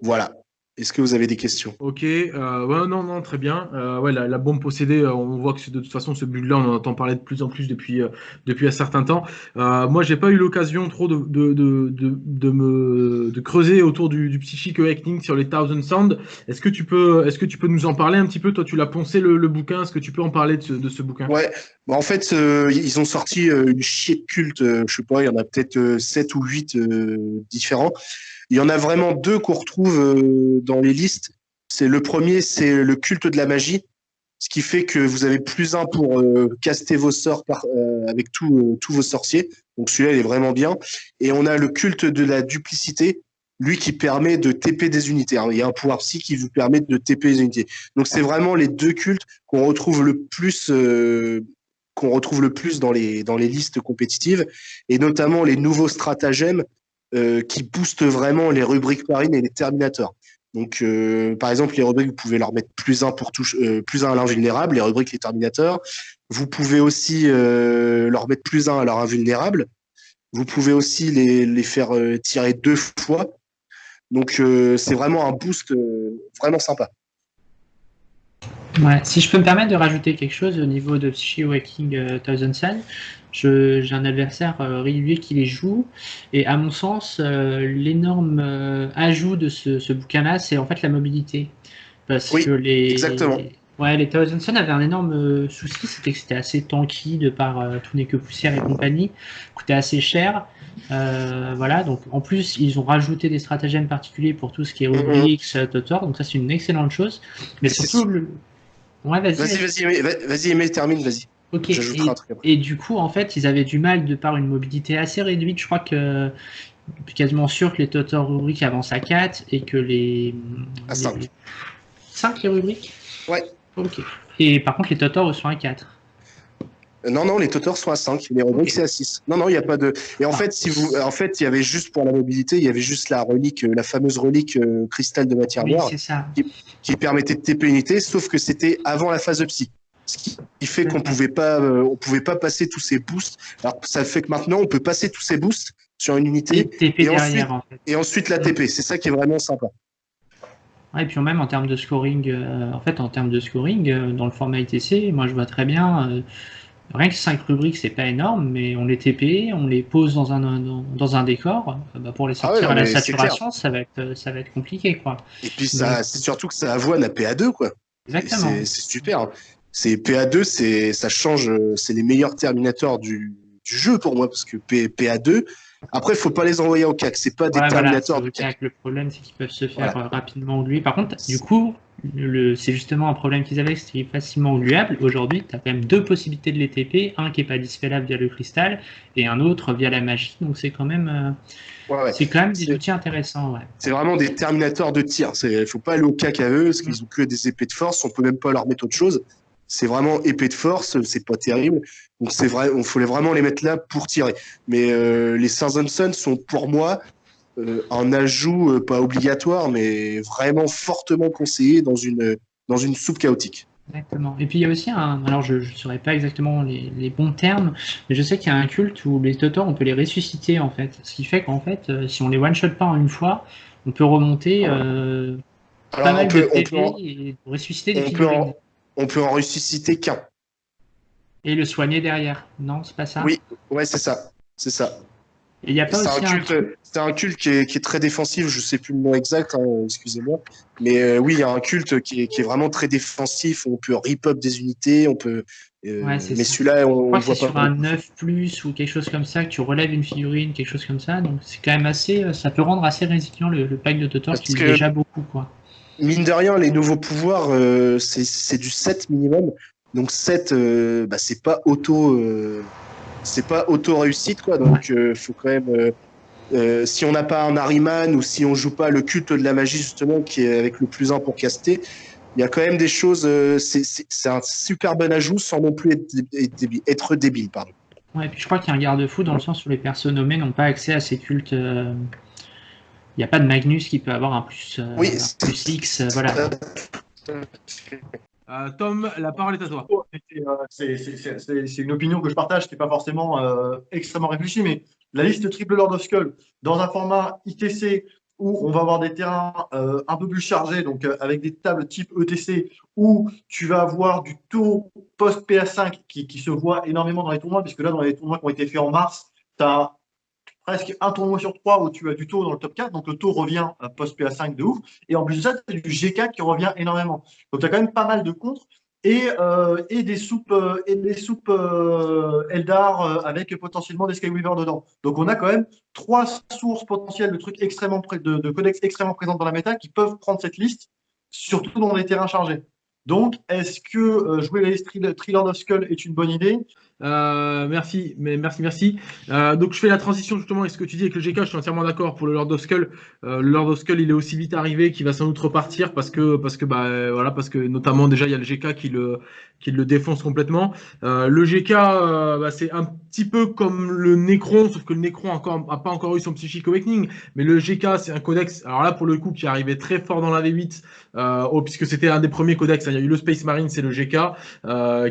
Voilà. Est-ce que vous avez des questions? Ok, euh, ouais, non, non, très bien. Euh, ouais, la, la bombe possédée, euh, on voit que de toute façon ce build-là, on en entend parler de plus en plus depuis, euh, depuis un certain temps. Euh, moi, j'ai pas eu l'occasion trop de, de, de, de, me de creuser autour du, du Psychic Awakening sur les Thousand Sound. Est-ce que tu peux, est-ce que tu peux nous en parler un petit peu? Toi, tu l'as poncé le, le bouquin. Est-ce que tu peux en parler de ce, de ce bouquin? Ouais, bah, en fait, euh, ils ont sorti une chier de culte, je sais pas, il y en a peut-être euh, sept ou huit euh, différents. Il y en a vraiment deux qu'on retrouve euh, dans les listes. C'est le premier, c'est le culte de la magie, ce qui fait que vous avez plus un pour euh, caster vos sorts euh, avec tous vos sorciers. Donc celui-là, il est vraiment bien. Et on a le culte de la duplicité, lui qui permet de TP des unités. Il y a un pouvoir psy qui vous permet de TP des unités. Donc c'est vraiment les deux cultes qu'on retrouve le plus qu'on retrouve le plus dans les dans les listes compétitives et notamment les nouveaux stratagèmes euh, qui boostent vraiment les rubriques marines et les terminators. Donc euh, par exemple les rubriques vous pouvez leur mettre plus un pour touche euh, plus un à l'invulnérable, les rubriques les terminateurs. Vous pouvez aussi euh, leur mettre plus un à leur invulnérable. Vous pouvez aussi les, les faire tirer deux fois. Donc c'est vraiment un boost vraiment sympa. Ouais, si je peux me permettre de rajouter quelque chose au niveau de Psyche Waking Thousand Sun, j'ai un adversaire euh, régulier qui les joue, et à mon sens, euh, l'énorme euh, ajout de ce, ce bouquin-là, c'est en fait la mobilité. Parce Oui, que les, exactement. Ouais, les Thousand Sun avaient un énorme souci, c'était que c'était assez tanky de par euh, tout n'est que poussière et compagnie, coûtait assez cher. Euh, voilà, donc en plus, ils ont rajouté des stratagèmes particuliers pour tout ce qui est Mhm. Euh, Totor, donc ça c'est une excellente chose. Mais C'est- surtout, le... ouais, vas-y. Vas-y, vas-y, vas-y, termine, vas-y. Ok, et, un truc après. et du coup, en fait, ils avaient du mal de par une mobilité assez réduite. Je crois que je suis quasiment sûr que les Totor rubriques avancent à 4 et que les. À cinq. 5 les rubriques? Ouais. Ok. Et par contre, les Totor eux, sont à 4. Non, non, les Totors sont à 5. Les Roderick, c'est à 6. Non, non, il n'y a pas de. Et en Ah. fait, si vous, en fait, il y avait juste pour la mobilité, il y avait juste la relique, euh, la fameuse relique euh, cristal de matière Oui, noire qui permettait de TP unité, sauf que c'était avant la phase de psy. Ce qui fait qu'on pouvait pas, euh, on pouvait pas passer tous ces boosts. Alors, ça fait que maintenant, on peut passer tous ces boosts sur une Et unité TP et derrière, ensuite- en fait. et ensuite la TP. C'est ça qui est vraiment sympa. Ouais, et puis même en termes de scoring, euh, en fait, en termes de scoring, euh, dans le format ITC, moi je vois très bien, rien que 5 rubriques, c'est pas énorme, mais on les TP, on les pose dans un, dans, dans un décor, euh, bah, pour les Ah ouais, sortir non, à la saturation, ça va être, ça va être compliqué, quoi. Et puis, c'est surtout que ça avoine à PA2, quoi. Et Exactement. C'est super. C'est PA2, c'est ça change, euh, c'est les meilleurs terminators du, du jeu pour moi parce que P- PA2. Après, faut pas les envoyer au CAC. C'est pas des Ouais, voilà, terminators c'est du le CAC. CAC. Le problème, c'est qu'ils peuvent se faire Voilà. rapidement gluer. Par contre, du coup, c'est justement un problème qu'ils avaient, c'était facilement gluable. Aujourd'hui, tu as quand même deux possibilités de les TP, un qui est pas dispellable via le cristal et un autre via la magie. Donc c'est quand même, euh, Ouais, ouais. c'est quand même des C'est- outils intéressants. Ouais. C'est vraiment des terminators de tir. Il faut pas aller au CAC à eux parce qu'ils ont que des épées de force. On peut même pas leur mettre autre chose. C'est vraiment épée de force. C'est pas terrible. Donc c'est vrai. On faut vraiment les mettre là pour tirer. Mais euh, les and Sons sont pour moi euh, un ajout euh, pas obligatoire, mais vraiment fortement conseillé dans une dans une soupe chaotique. Exactement. Et puis il y a aussi un, alors je ne saurais pas exactement les, les bons termes, mais je sais qu'il y a un culte où les Totors, on peut les ressusciter en fait. Ce qui fait qu'en fait, si on les one-shot pas en une fois, on peut remonter euh, pas Alors mal on peut, de on peut et ressusciter des on peut en- on peut en ressusciter qu'un. Et le soigner derrière. Non, c'est pas ça? Oui. Ouais, c'est ça. C'est ça. Et il n'y a pas C'est aussi un un un culte qui est, qui est très défensif. Je sais plus le nom exact, hein, excusez-moi. Mais euh, oui, il y a un culte qui est, qui est vraiment très défensif. On peut rip up des unités, on peut. euh, Ouais, c'est mais celui-là, on, on voit sur pas. un 9 plus ou quelque chose comme ça que tu relèves une figurine, quelque chose comme ça. Donc c'est quand même assez, euh, ça peut rendre assez résilient le, le pack de Parce qui est déjà beaucoup quoi. Mine de rien, les nouveaux pouvoirs, euh, c'est du 7 minimum. Donc 7, euh, bah, c'est pas auto, euh, c'est pas auto réussite quoi. Donc euh, faut quand même. si on n'a pas un Harryman ou si on joue pas le culte de la magie justement qui est avec le plus 1 pour caster, il y a quand même des choses. c'est- un super bon ajout sans non plus être, débile. Pardon. Ouais, et puis je crois qu'il y a un garde-fou dans le sens où les persos nommés n'ont pas accès à ces cultes. Il n'y a pas de Magnus qui peut avoir un plus, euh, Oui, un plus X. euh, voilà. Euh, Tom, la parole est à toi. C'est, une opinion que je partage, qui n'est pas forcément euh, extrêmement réfléchie, mais la liste triple Lord of Skull, dans un format ITC où on va avoir des terrains euh, un peu plus chargés, donc euh, avec des tables type ETC, où tu vas avoir du taux post-PA5 qui, qui se voit énormément dans les tournois, puisque là, dans les tournois qui ont été faits en mars, tu as presque un tournoi sur trois où tu as du taux dans le top 4, donc le taux revient euh, post-PA5 de ouf, et en plus de ça, tu as du G4 qui revient énormément. Donc tu as quand même pas mal de contres et, des soupes, euh, et des soupes euh, Eldar euh, avec potentiellement des Skyweaver dedans. Donc on a quand même trois sources potentielles de trucs extrêmement de, de codex extrêmement présents dans la méta qui peuvent prendre cette liste, surtout dans les terrains chargés. Donc, est-ce que jouer Tri- Triland of Skull est une bonne idée? Euh, merci, mais merci, merci. Euh, donc je fais la transition justement avec ce que tu dis avec le GK, je suis entièrement d'accord pour le Lord of Skull. Euh, le Lord of Skull, il est aussi vite arrivé qu'il va sans doute repartir parce que parce que bah euh, voilà parce que notamment déjà il y a le GK qui le qui le défonce complètement. Euh, le GK, euh, bah, c'est un petit peu comme le Necron, sauf que le Necron encore a pas encore eu son Psychic Awakening, mais le GK c'est un codex. Alors là pour le coup qui est arrivé très fort dans la V8, euh, oh, puisque c'était un des premiers codex. hein. Il y a eu le Space Marine, c'est le GK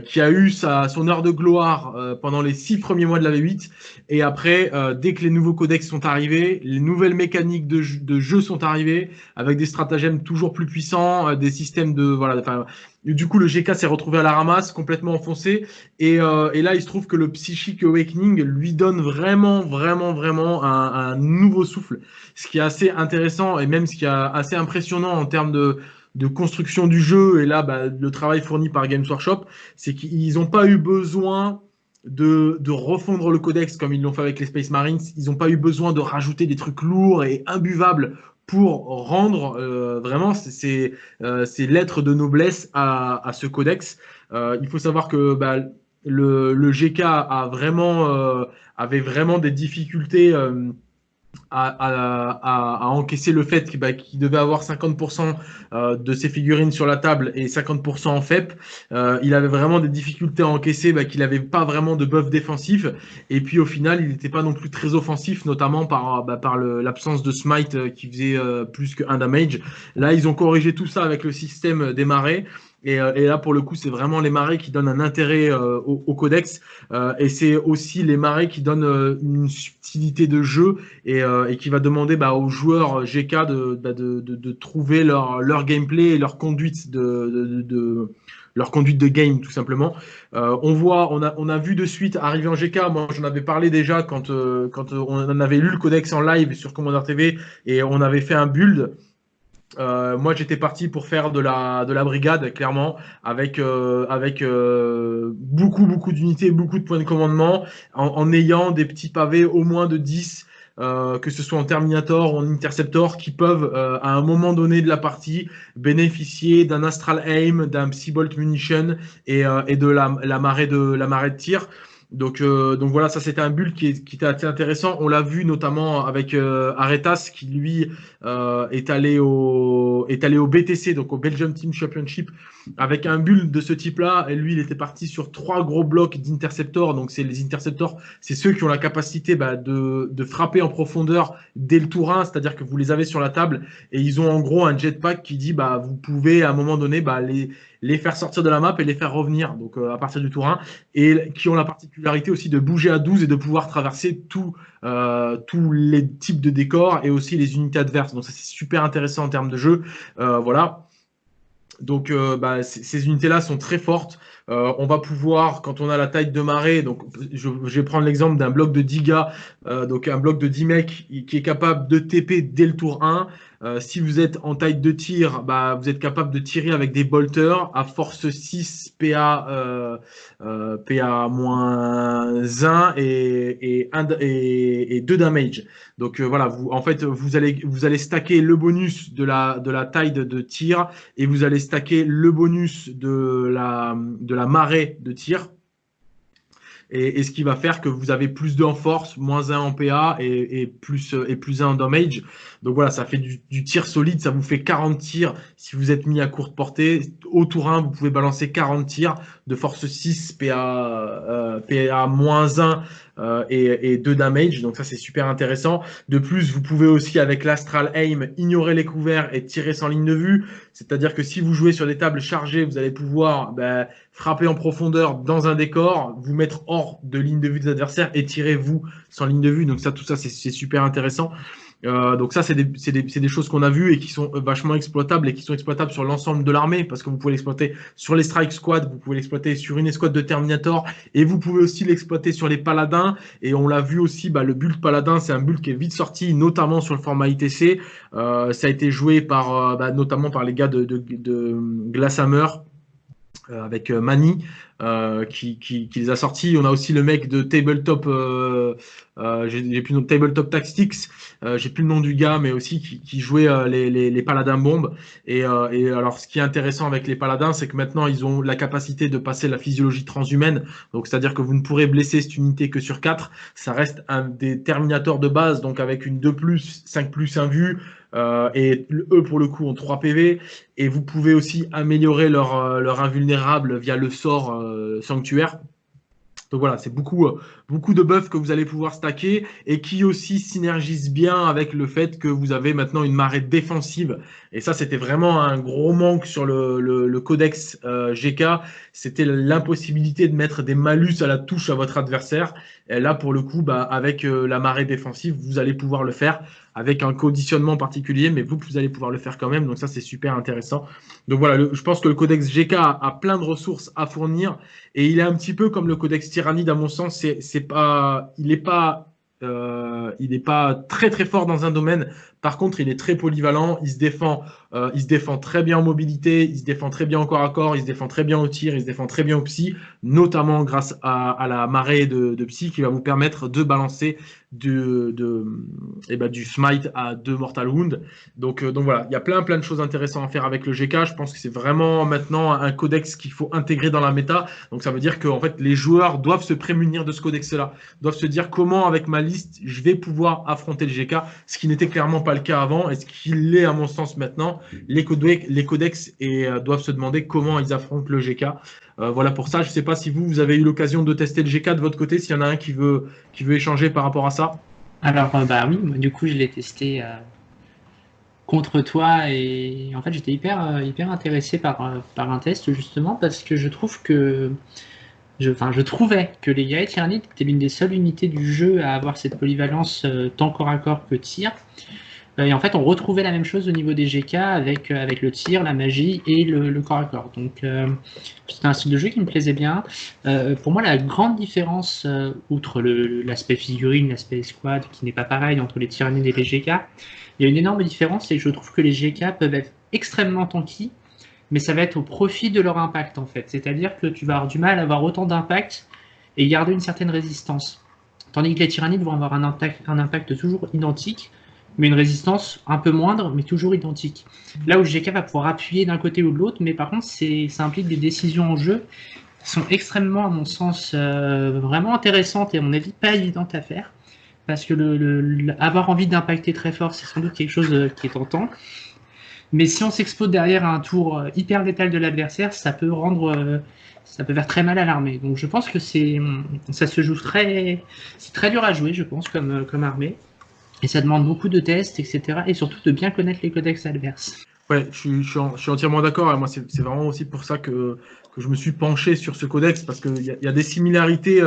qui a eu sa son heure de gloire euh, pendant les six premiers mois de la V8. Et après, euh, dès que les nouveaux codex sont arrivés, les nouvelles mécaniques de, jeu- sont arrivées, avec des stratagèmes toujours plus puissants, euh, des systèmes de voilà. Du coup, le GK s'est retrouvé à la ramasse, complètement enfoncé. Et, et là, il se trouve que le Psychic Awakening lui donne vraiment, vraiment, vraiment un nouveau souffle. Ce qui est assez intéressant et même ce qui est assez impressionnant en termes de, de construction du jeu. Et là, bah, le travail fourni par Games Workshop, c'est qu'ils n'ont pas eu besoin de, de refondre le codex comme ils l'ont fait avec les Space Marines. Ils n'ont pas eu besoin de rajouter des trucs lourds et imbuvables pour rendre euh, vraiment ces, euh, ces lettres de noblesse à, à ce codex. Euh, il faut savoir que bah, le, le GK a vraiment, euh, avait vraiment des difficultés. Euh, à, encaisser le fait bah, qu'il devait avoir 50% euh, de ses figurines sur la table et 50% en FEP. Euh, il avait vraiment des difficultés à encaisser, bah, qu'il n'avait pas vraiment de buff défensif. Et puis au final, il n'était pas non plus très offensif, notamment par, bah, par l'absence de smite euh, qui faisait plus qu'un damage. Là, ils ont corrigé tout ça avec le système des Euh, et, là, pour le coup, c'est vraiment les marées qui donnent un intérêt euh, au, codex. Euh, et c'est aussi les marées qui donnent une subtilité de jeu et, qui va demander bah, aux joueurs GK bah, de, trouver leur, gameplay et leur conduite de, leur conduite de game tout simplement. on voit, on a vu de suite arriver en GK. Moi, j'en avais parlé déjà quand, quand on avait lu le codex en live sur Commander TV et on avait fait un build. Euh, moi, j'étais parti pour faire de la, de la brigade, clairement, avec, euh, avec euh, beaucoup, beaucoup d'unités, beaucoup de points de commandement, en, ayant des petits pavés au moins de 10, que ce soit en Terminator ou en Interceptor, qui peuvent, à un moment donné de la partie, bénéficier d'un Astral Aim, d'un Psybolt Munition et, et de la, la, marée de, la marée de tir. Donc, euh, donc voilà, ça c'était un build qui, était assez intéressant. On l'a vu notamment avec euh, Aretas qui lui euh, est, allé au, est allé au BTC, donc au Belgium Team Championship, avec un build de ce type-là. Et lui, il était parti sur trois gros blocs d'interceptors. Donc c'est les interceptors, c'est ceux qui ont la capacité bah, de, de, frapper en profondeur dès le tour 1, c'est-à-dire que vous les avez sur la table et ils ont en gros un jetpack qui dit bah vous pouvez à un moment donné bah, les les faire sortir de la map et les faire revenir, donc euh, à partir du tour 1, et qui ont la particularité aussi de bouger à 12 et de pouvoir traverser euh, tous les types de décors et aussi les unités adverses. Donc ça c'est super intéressant en termes de jeu. Euh, voilà. Donc bah, ces unités-là sont très fortes. on va pouvoir, quand on a la taille de marée, donc je, vais prendre l'exemple d'un bloc de 10 gars, donc un bloc de 10 mecs qui est capable de TP dès le tour 1. Euh, si vous êtes en taille de tir, bah, vous êtes capable de tirer avec des bolters à force 6 PA, euh, euh, moins 1 et, et, 2 damage. Donc voilà, en fait, vous allez, vous stacker le bonus de la, de taille de, tir et vous allez stacker le bonus de la marée de tir et, ce qui va faire que vous avez plus 2 en force, moins 1 en PA et, plus, et plus 1 en damage. Donc voilà, ça fait du, tir solide, ça vous fait 40 tirs si vous êtes mis à courte portée. Au tour 1, vous pouvez balancer 40 tirs de force 6, PA, euh, PA moins 1 euh, et, et 2 damage. Donc ça, c'est super intéressant. De plus, vous pouvez aussi, avec l'Astral Aim, ignorer les couverts et tirer sans ligne de vue. C'est-à-dire que si vous jouez sur des tables chargées, vous allez pouvoir ben, frapper en profondeur dans un décor, vous mettre hors de ligne de vue des adversaires et tirer vous sans ligne de vue. Donc ça, tout ça, c'est super intéressant. Euh, donc ça, c'est des, choses qu'on a vues et qui sont vachement exploitables et qui sont exploitables sur l'ensemble de l'armée parce que vous pouvez l'exploiter sur les strike squads, vous pouvez l'exploiter sur une escouade de Terminator et vous pouvez aussi l'exploiter sur les paladins. Et on l'a vu aussi, bah, le build paladin, c'est un build qui est vite sorti, notamment sur le format ITC. Euh, ça a été joué par, euh, bah, notamment par les gars de, de, de Glasshammer euh, avec euh, Mani euh, qui, qui, qui, les a sortis. On a aussi le mec de Tabletop, euh, euh, j'ai plus le nom de Tabletop Tactics, euh, j'ai plus le nom du gars, mais aussi qui, qui jouait les, les, les, paladins bombes. Et, et, alors, ce qui est intéressant avec les paladins, c'est que maintenant ils ont la capacité de passer la physiologie transhumaine. Donc, c'est-à-dire que vous ne pourrez blesser cette unité que sur 4. Ça reste un des terminators de base, donc avec une 2 5 plus 1 vue. Euh, et eux, pour le coup, ont 3 PV. Et vous pouvez aussi améliorer leur, euh, leur invulnérable via le sort euh, sanctuaire. Donc voilà, c'est beaucoup, beaucoup de buffs que vous allez pouvoir stacker et qui aussi synergisent bien avec le fait que vous avez maintenant une marée défensive. Et ça, c'était vraiment un gros manque sur le, le, codex GK. C'était l'impossibilité de mettre des malus à la touche à votre adversaire. Et là, pour le coup, bah, avec la marée défensive, vous allez pouvoir le faire avec un conditionnement particulier, mais vous, vous allez pouvoir le faire quand même. Donc ça, c'est super intéressant. Donc voilà, je pense que le codex GK a, plein de ressources à fournir et il est un petit peu comme le codex Tyrannide, à mon sens. C'est pas, il n'est pas euh, il n'est pas très très fort dans un domaine. Par contre, il est très polyvalent. Il se défend, euh, il se défend très bien en mobilité. Il se défend très bien en corps à corps. Il se défend très bien au tir. Il se défend très bien au psy, notamment grâce à, la marée de, psy qui va vous permettre de balancer de, de eh ben, du smite à deux mortal wound. Donc, euh, donc voilà, il y a plein plein de choses intéressantes à faire avec le GK. Je pense que c'est vraiment maintenant un codex qu'il faut intégrer dans la méta. Donc ça veut dire que fait les joueurs doivent se prémunir de ce codex-là, doivent se dire comment avec ma liste, je vais pouvoir affronter le GK, ce qui n'était clairement pas le cas avant, et ce qui l'est à mon sens maintenant. Les codex, et, euh, doivent se demander comment ils affrontent le GK. Euh, voilà pour ça. Je ne sais pas si vous, vous avez eu l'occasion de tester le GK de votre côté, s'il y en a un qui veut, qui veut échanger par rapport à ça. Alors, bah oui, du coup, je l'ai testé contre toi et en fait j'étais hyper hyper intéressé par, par un test justement parce que je trouve que enfin, je trouvais que les guerriers tyrannides étaient l'une des seules unités du jeu à avoir cette polyvalence euh, tant corps à corps que tir. Euh, et en fait, on retrouvait la même chose au niveau des GK avec, euh, avec le tir, la magie et le, corps à corps. Donc, c'était un style de jeu qui me plaisait bien. pour moi, la grande différence, outre l'aspect figurine, l'aspect squad, qui n'est pas pareil entre les tyrannides et les GK, il y a une énorme différence, que je trouve que les GK peuvent être extrêmement tanky, mais ça va être au profit de leur impact en fait. C'est-à-dire que tu vas avoir du mal à avoir autant d'impact et garder une certaine résistance. Tandis que les tyrannides vont avoir un impact toujours identique, mais une résistance un peu moindre, mais toujours identique. Là où GK va pouvoir appuyer d'un côté ou de l'autre, mais par contre, ça implique des décisions en jeu qui sont extrêmement, à mon sens, euh, vraiment intéressantes et à mon avis pas évidentes à faire. Parce que le, avoir envie d'impacter très fort, c'est sans doute quelque chose euh, qui est tentant. Mais si on s'expose derrière un tour euh, hyper létal de l'adversaire, ça peut rendre, ça peut faire très mal à l'armée. Donc je pense que c'est, ça se joue très, c'est très dur à jouer, je pense, comme, comme armée. Et ça demande beaucoup de tests, etc. Et surtout de bien connaître les codex adverses. Ouais, je suis, je suis, entièrement d'accord. Moi, c'est vraiment aussi pour ça que, que, je me suis penché sur ce codex, parce qu'il y, y, a des similarités,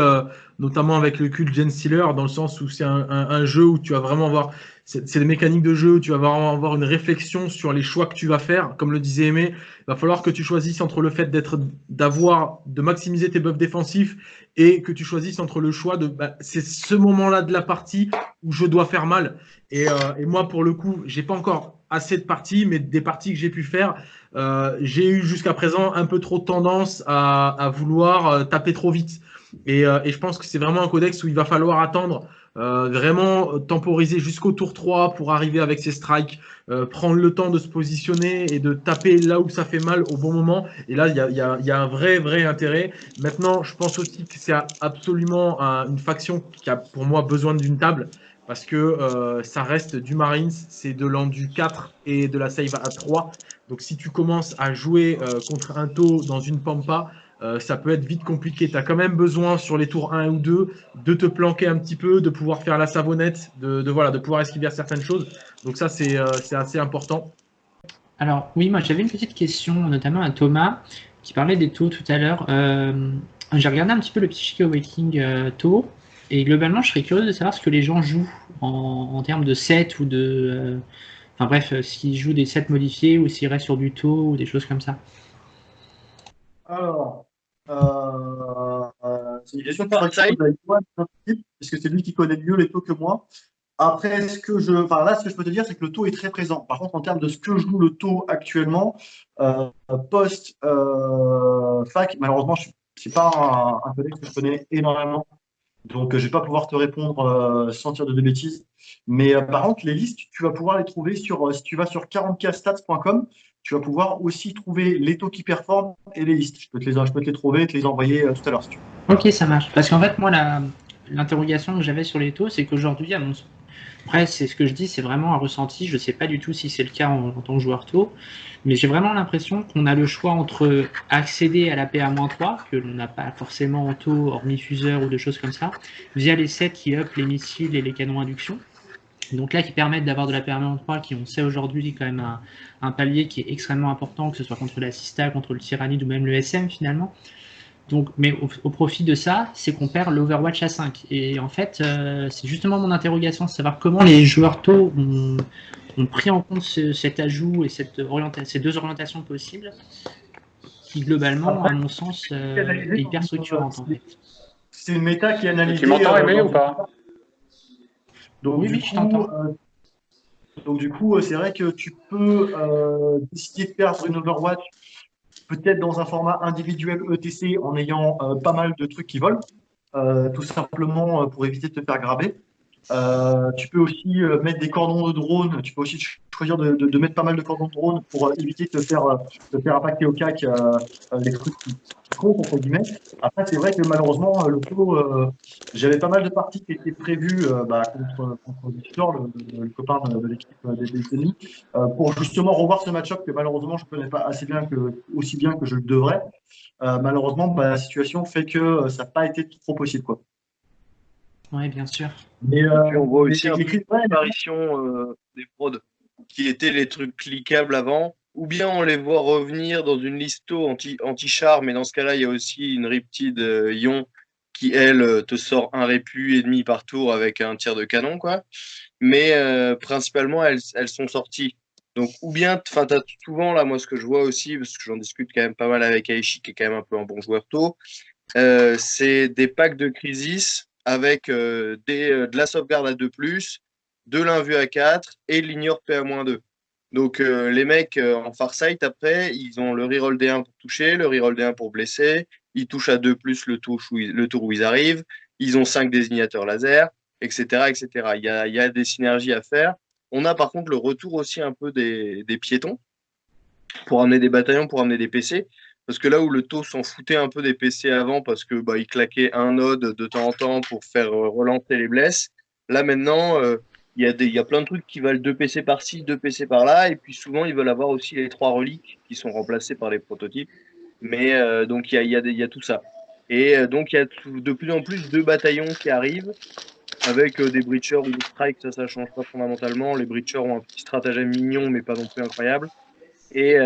notamment avec le culte Gen Stealer, dans le sens où c'est un, un, jeu où tu vas vraiment avoir c'est des mécaniques de jeu, tu vas vraiment avoir une réflexion sur les choix que tu vas faire. Comme le disait Aimé, il va falloir que tu choisisses entre le fait d'être, d'avoir, de maximiser tes buffs défensifs et que tu choisisses entre le choix de, bah, c'est ce moment-là de la partie où je dois faire mal. Et, euh, et moi, pour le coup, j'ai pas encore assez de parties, mais des parties que j'ai pu faire, euh, j'ai eu jusqu'à présent un peu trop tendance à, à vouloir euh, taper trop vite. Et, euh, et je pense que c'est vraiment un codex où il va falloir attendre euh, vraiment temporiser jusqu'au tour 3 pour arriver avec ses strikes, euh, prendre le temps de se positionner et de taper là où ça fait mal au bon moment. Et là, il y a, y, a, y a, un vrai, vrai intérêt. Maintenant, je pense aussi que c'est absolument une faction qui a pour moi besoin d'une table parce que euh, ça reste du Marines, c'est de l'endu 4 et de la save à 3. Donc si tu commences à jouer euh, contre un taux dans une pampa, euh, ça peut être vite compliqué. Tu as quand même besoin sur les tours 1 ou 2 de te planquer un petit peu, de pouvoir faire la savonnette, de, voilà, de pouvoir esquiver certaines choses. Donc ça, c'est assez important. Alors oui, moi j'avais une petite question, notamment à Thomas, qui parlait des taux tout à l'heure. J'ai regardé un petit peu le Psychic Awakening taux, et globalement, je serais curieux de savoir ce que les gens jouent en, en termes de set ou de... Euh, enfin bref, s'ils jouent des sets modifiés ou s'ils restent sur du taux ou des choses comme ça. Alors, euh, euh, c'est une question par puisque c'est lui qui connaît mieux les taux que moi. Après, ce que je, enfin là, ce que je peux te dire, c'est que le taux est très présent. Par contre, en termes de ce que joue le taux actuellement, euh, post euh, fac, malheureusement, je c'est pas un, un que je connais énormément, donc je vais pas pouvoir te répondre euh, sans dire de, bêtises. Mais euh, par contre, les listes, tu vas pouvoir les trouver sur, si tu vas sur 40kstats.com, tu vas pouvoir aussi trouver les taux qui performent et les listes. Je peux te les, je peux te les trouver et te les envoyer euh, tout à l'heure si tu veux. Ok, ça marche. Parce qu'en fait, moi, l'interrogation que j'avais sur les taux, c'est qu'aujourd'hui, à mon après, c'est ce que je dis, c'est vraiment un ressenti. Je ne sais pas du tout si c'est le cas en, tant que joueur taux, mais j'ai vraiment l'impression qu'on a le choix entre accéder à la PA-3, que l'on n'a pas forcément en taux, hormis fuseur ou des choses comme ça, via les sets qui up les missiles et les canons induction. Donc là, qui permettent d'avoir de la permanence 3, qui on sait aujourd'hui quand même un, un, palier qui est extrêmement important, que ce soit contre la Sista, contre le Tyrannide ou même le SM finalement. Donc, mais au, au profit de ça, c'est qu'on perd l'Overwatch à 5. Et en fait, euh, c'est justement mon interrogation, de savoir comment les joueurs tôt ont, ont pris en compte ce, cet ajout et cette ces deux orientations possibles, qui globalement, à mon sens, euh, est hyper structurante en fait. C'est une méta qui est analysée. Tu m'entends, Aimé, euh, ou pas donc, oui, oui, je t'entends. Euh, donc, du coup, c'est vrai que tu peux euh, décider de perdre une Overwatch, peut-être dans un format individuel ETC, en ayant euh, pas mal de trucs qui volent, euh, tout simplement pour éviter de te faire graver. Tu peux aussi mettre des cordons de drone, tu peux aussi choisir de, de, de, mettre pas mal de cordons de drone pour éviter de te faire, de faire impacter au CAC les trucs qui contre, entre guillemets. Après, c'est vrai que malheureusement, le taux, j'avais pas mal de parties qui étaient prévues bah, contre, contre Victor, le, le, copain de, l'équipe des États-Unis, pour justement revoir ce match-up que malheureusement je ne connais pas assez bien que, aussi bien que je le devrais. malheureusement, bah, la situation fait que ça n'a pas été trop possible. Quoi. Oui, bien sûr. Et, on voit aussi une apparition des fraudes qui étaient les trucs cliquables avant, ou bien on les voit revenir dans une listo anti-char, mais dans ce cas-là, il y a aussi une Riptide euh, Ion qui, elle, euh, te sort un répu et demi par tour avec un tir de canon, quoi. Mais euh, principalement, elles, elles, sont sorties. Donc, ou bien, enfin, souvent, là, moi, ce que je vois aussi, parce que j'en discute quand même pas mal avec Aishi, qui est quand même un peu un bon joueur tôt, c'est des packs de Crisis avec des, de la sauvegarde à 2+, de l'invue à 4 et l'ignore PA-2. Donc euh, les mecs euh, en farsight après, ils ont le reroll D1 pour toucher, le reroll D1 pour blesser, ils touchent à 2 plus le, le tour où ils arrivent, ils ont 5 désignateurs laser, etc. etc. Il, y a, des synergies à faire. On a par contre le retour aussi un peu des piétons pour amener des bataillons, pour amener des PC. Parce que là où le taux s'en foutait un peu des PC avant, parce que bah, claquait un node de temps en temps pour faire euh, relancer les blesses, là maintenant, il y, a des, il y a plein de trucs qui valent 2 PC par-ci, 2 PC par-là, et puis souvent ils veulent avoir aussi les trois reliques qui sont remplacées par les prototypes. Mais euh, donc il y a, tout ça. Et euh, donc il y a de plus en plus de bataillons qui arrivent avec euh, des breachers ou des strikes, ça, ça change pas fondamentalement. Les breachers ont un petit stratagème mignon, mais pas non plus incroyable. Et,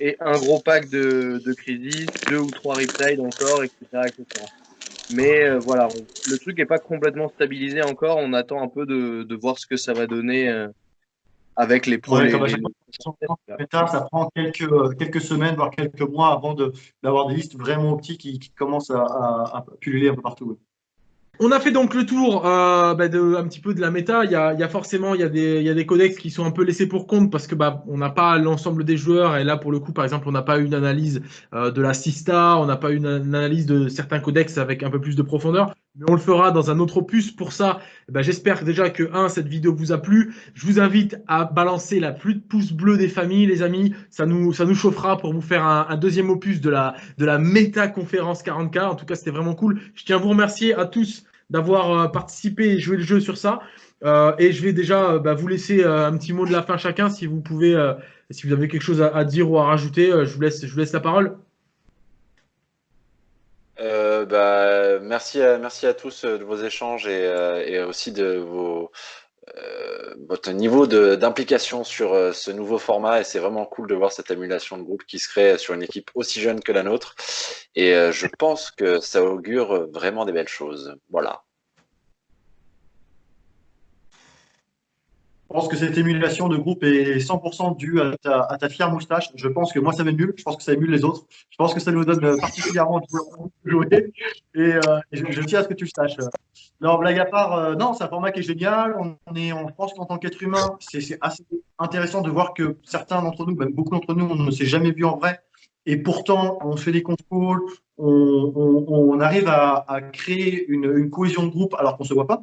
et un gros pack de, de crisis, deux ou trois riptides encore, etc. etc. Mais euh, voilà, le truc n'est pas complètement stabilisé encore. On attend un peu de, de voir ce que ça va donner euh, avec les projets. ça prend quelques, quelques semaines, voire quelques mois avant d'avoir des listes vraiment optiques qui, qui commencent à, à, à, pulluler un peu partout. On a fait donc le tour euh, bah, de, un petit peu de la méta. Il y a, forcément il y a, des, codex qui sont un peu laissés pour compte parce que bah, on n'a pas l'ensemble des joueurs. Et là, pour le coup, par exemple, on n'a pas une analyse euh, de la Sista, on n'a pas une, analyse de certains codex avec un peu plus de profondeur. Mais on le fera dans un autre opus. Pour ça, bah, j'espère déjà que, un, cette vidéo vous a plu. Je vous invite à balancer la plus de pouces bleus des familles, les amis. Ça nous, ça nous chauffera pour vous faire un, un deuxième opus de la, de la méta conférence 40K. En tout cas, c'était vraiment cool. Je tiens à vous remercier à tous d'avoir euh, participé et joué le jeu sur ça. Euh, et je vais déjà euh, bah, vous laisser un petit mot de la fin chacun, si vous pouvez, si vous avez quelque chose à, dire ou à rajouter, je vous laisse, la parole. bah, merci, à, tous de vos échanges et aussi de vos, votre niveau d'implication sur ce nouveau format et c'est vraiment cool de voir cette émulation de groupe qui se crée sur une équipe aussi jeune que la nôtre et je pense que ça augure vraiment des belles choses. Voilà. Je pense que cette émulation de groupe est 100% due à ta, fière moustache. Je pense que moi, ça m'émule. Je pense que ça émule les autres. Je pense que ça nous donne particulièrement de jouer. Et, euh, je, tiens à ce que tu le saches. Non, blague à part, euh, non, c'est un format qui est génial. On, est, on pense qu'en tant qu'être humain, c'est assez intéressant de voir que certains d'entre nous, même beaucoup d'entre nous, on ne s'est jamais vu en vrai. Et pourtant, on fait des contrôles, on, arrive à, créer une, une, cohésion de groupe alors qu'on ne se voit pas.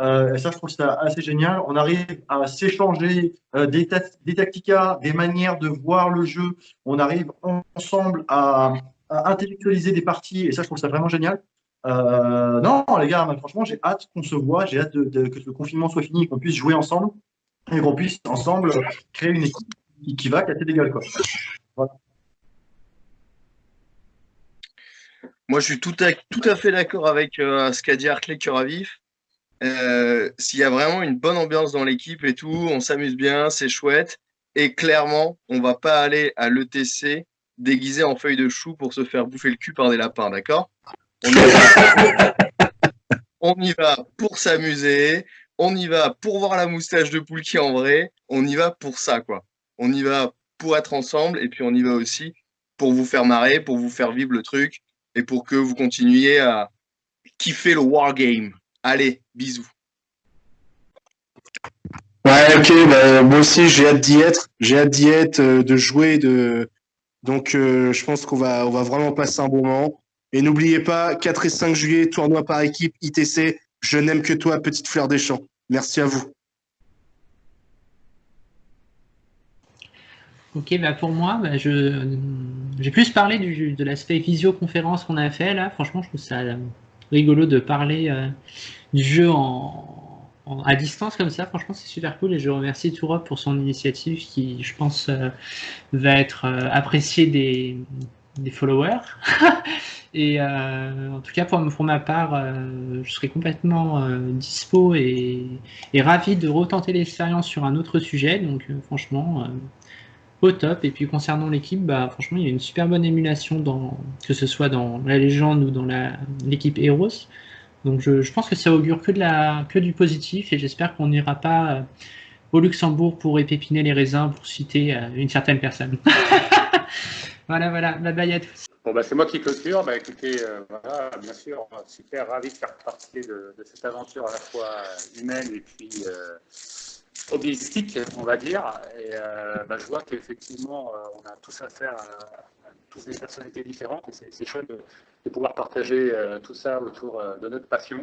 Euh, et ça, je trouve ça assez génial. On arrive à s'échanger euh, des, des tacticas, des manières de voir le jeu. On arrive ensemble à, intellectualiser des parties. Et ça, je trouve ça vraiment génial. Euh, non, les gars, franchement, j'ai hâte qu'on se voit. J'ai hâte que le confinement soit fini, qu'on puisse jouer ensemble et qu'on puisse ensemble créer une équipe qui, va casser des gueules. Moi, je suis tout à, tout à fait d'accord avec ce qu'a dit Hartley Cœur euh, s'il y a vraiment une bonne ambiance dans l'équipe et tout, on s'amuse bien, c'est chouette. Et clairement, on va pas aller à l'ETC déguisé en feuille de chou pour se faire bouffer le cul par des lapins, d'accord? On, on, y va pour s'amuser, on y va pour voir la moustache de Poulki en vrai, on y va pour ça, quoi. On y va pour être ensemble et puis on y va aussi pour vous faire marrer, pour vous faire vivre le truc et pour que vous continuiez à kiffer le wargame. Allez, bisous. Ouais, ok, bah, moi aussi j'ai hâte d'y être, j'ai hâte d'y être, euh, de jouer, de donc euh, je pense qu'on va on va vraiment passer un bon moment. Et n'oubliez pas, 4 et 5 juillet, tournoi par équipe, ITC, je n'aime que toi, petite fleur des champs. Merci à vous. Ok, bah pour moi, bah je, j'ai plus parlé du, de l'aspect visioconférence qu'on a fait là. Franchement, je trouve ça rigolo de parler du jeu en, à distance comme ça. Franchement, c'est super cool et je remercie Tourop pour son initiative qui, je pense, va être appréciée des, des followers. et euh, en tout cas, pour, pour ma part, euh, je serai complètement euh, dispo et, et, ravi de retenter l'expérience sur un autre sujet. Donc, franchement, au top. Et puis, concernant l'équipe, bah, franchement, il y a une super bonne émulation, dans, que ce soit dans la légende ou dans l'équipe Heroes. Donc, je, je, pense que ça augure que, de la, que du positif et j'espère qu'on n'ira pas au Luxembourg pour épépiner les raisins, pour citer une certaine personne. Voilà, voilà. Bye bye à tous. Bon, bah, c'est moi qui clôture. Bah, écoutez, euh, voilà, bien sûr, super ravi de faire partie de, cette aventure à la fois humaine et puis euh, hobbyistique, on va dire. Et euh, bah, je vois qu'effectivement, euh, on a tous affaire à, à tous des personnalités différentes et c'est chouette de, pouvoir partager euh, tout ça autour euh, de notre passion.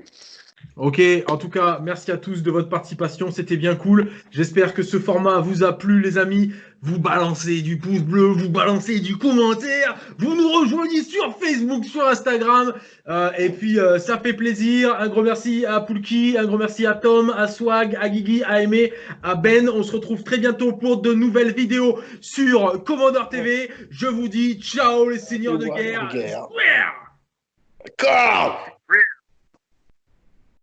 Ok, en tout cas, merci à tous de votre participation, c'était bien cool. J'espère que ce format vous a plu, les amis. Vous balancez du pouce bleu, vous balancez du commentaire, vous nous rejoignez sur Facebook, sur Instagram, euh, et puis euh, ça fait plaisir. Un gros merci à Poulki, un gros merci à Tom, à Swag, à Guigui, à Aimé, à Ben. On se retrouve très bientôt pour de nouvelles vidéos sur Commodore TV. Je vous dis ciao les seigneurs de guerre.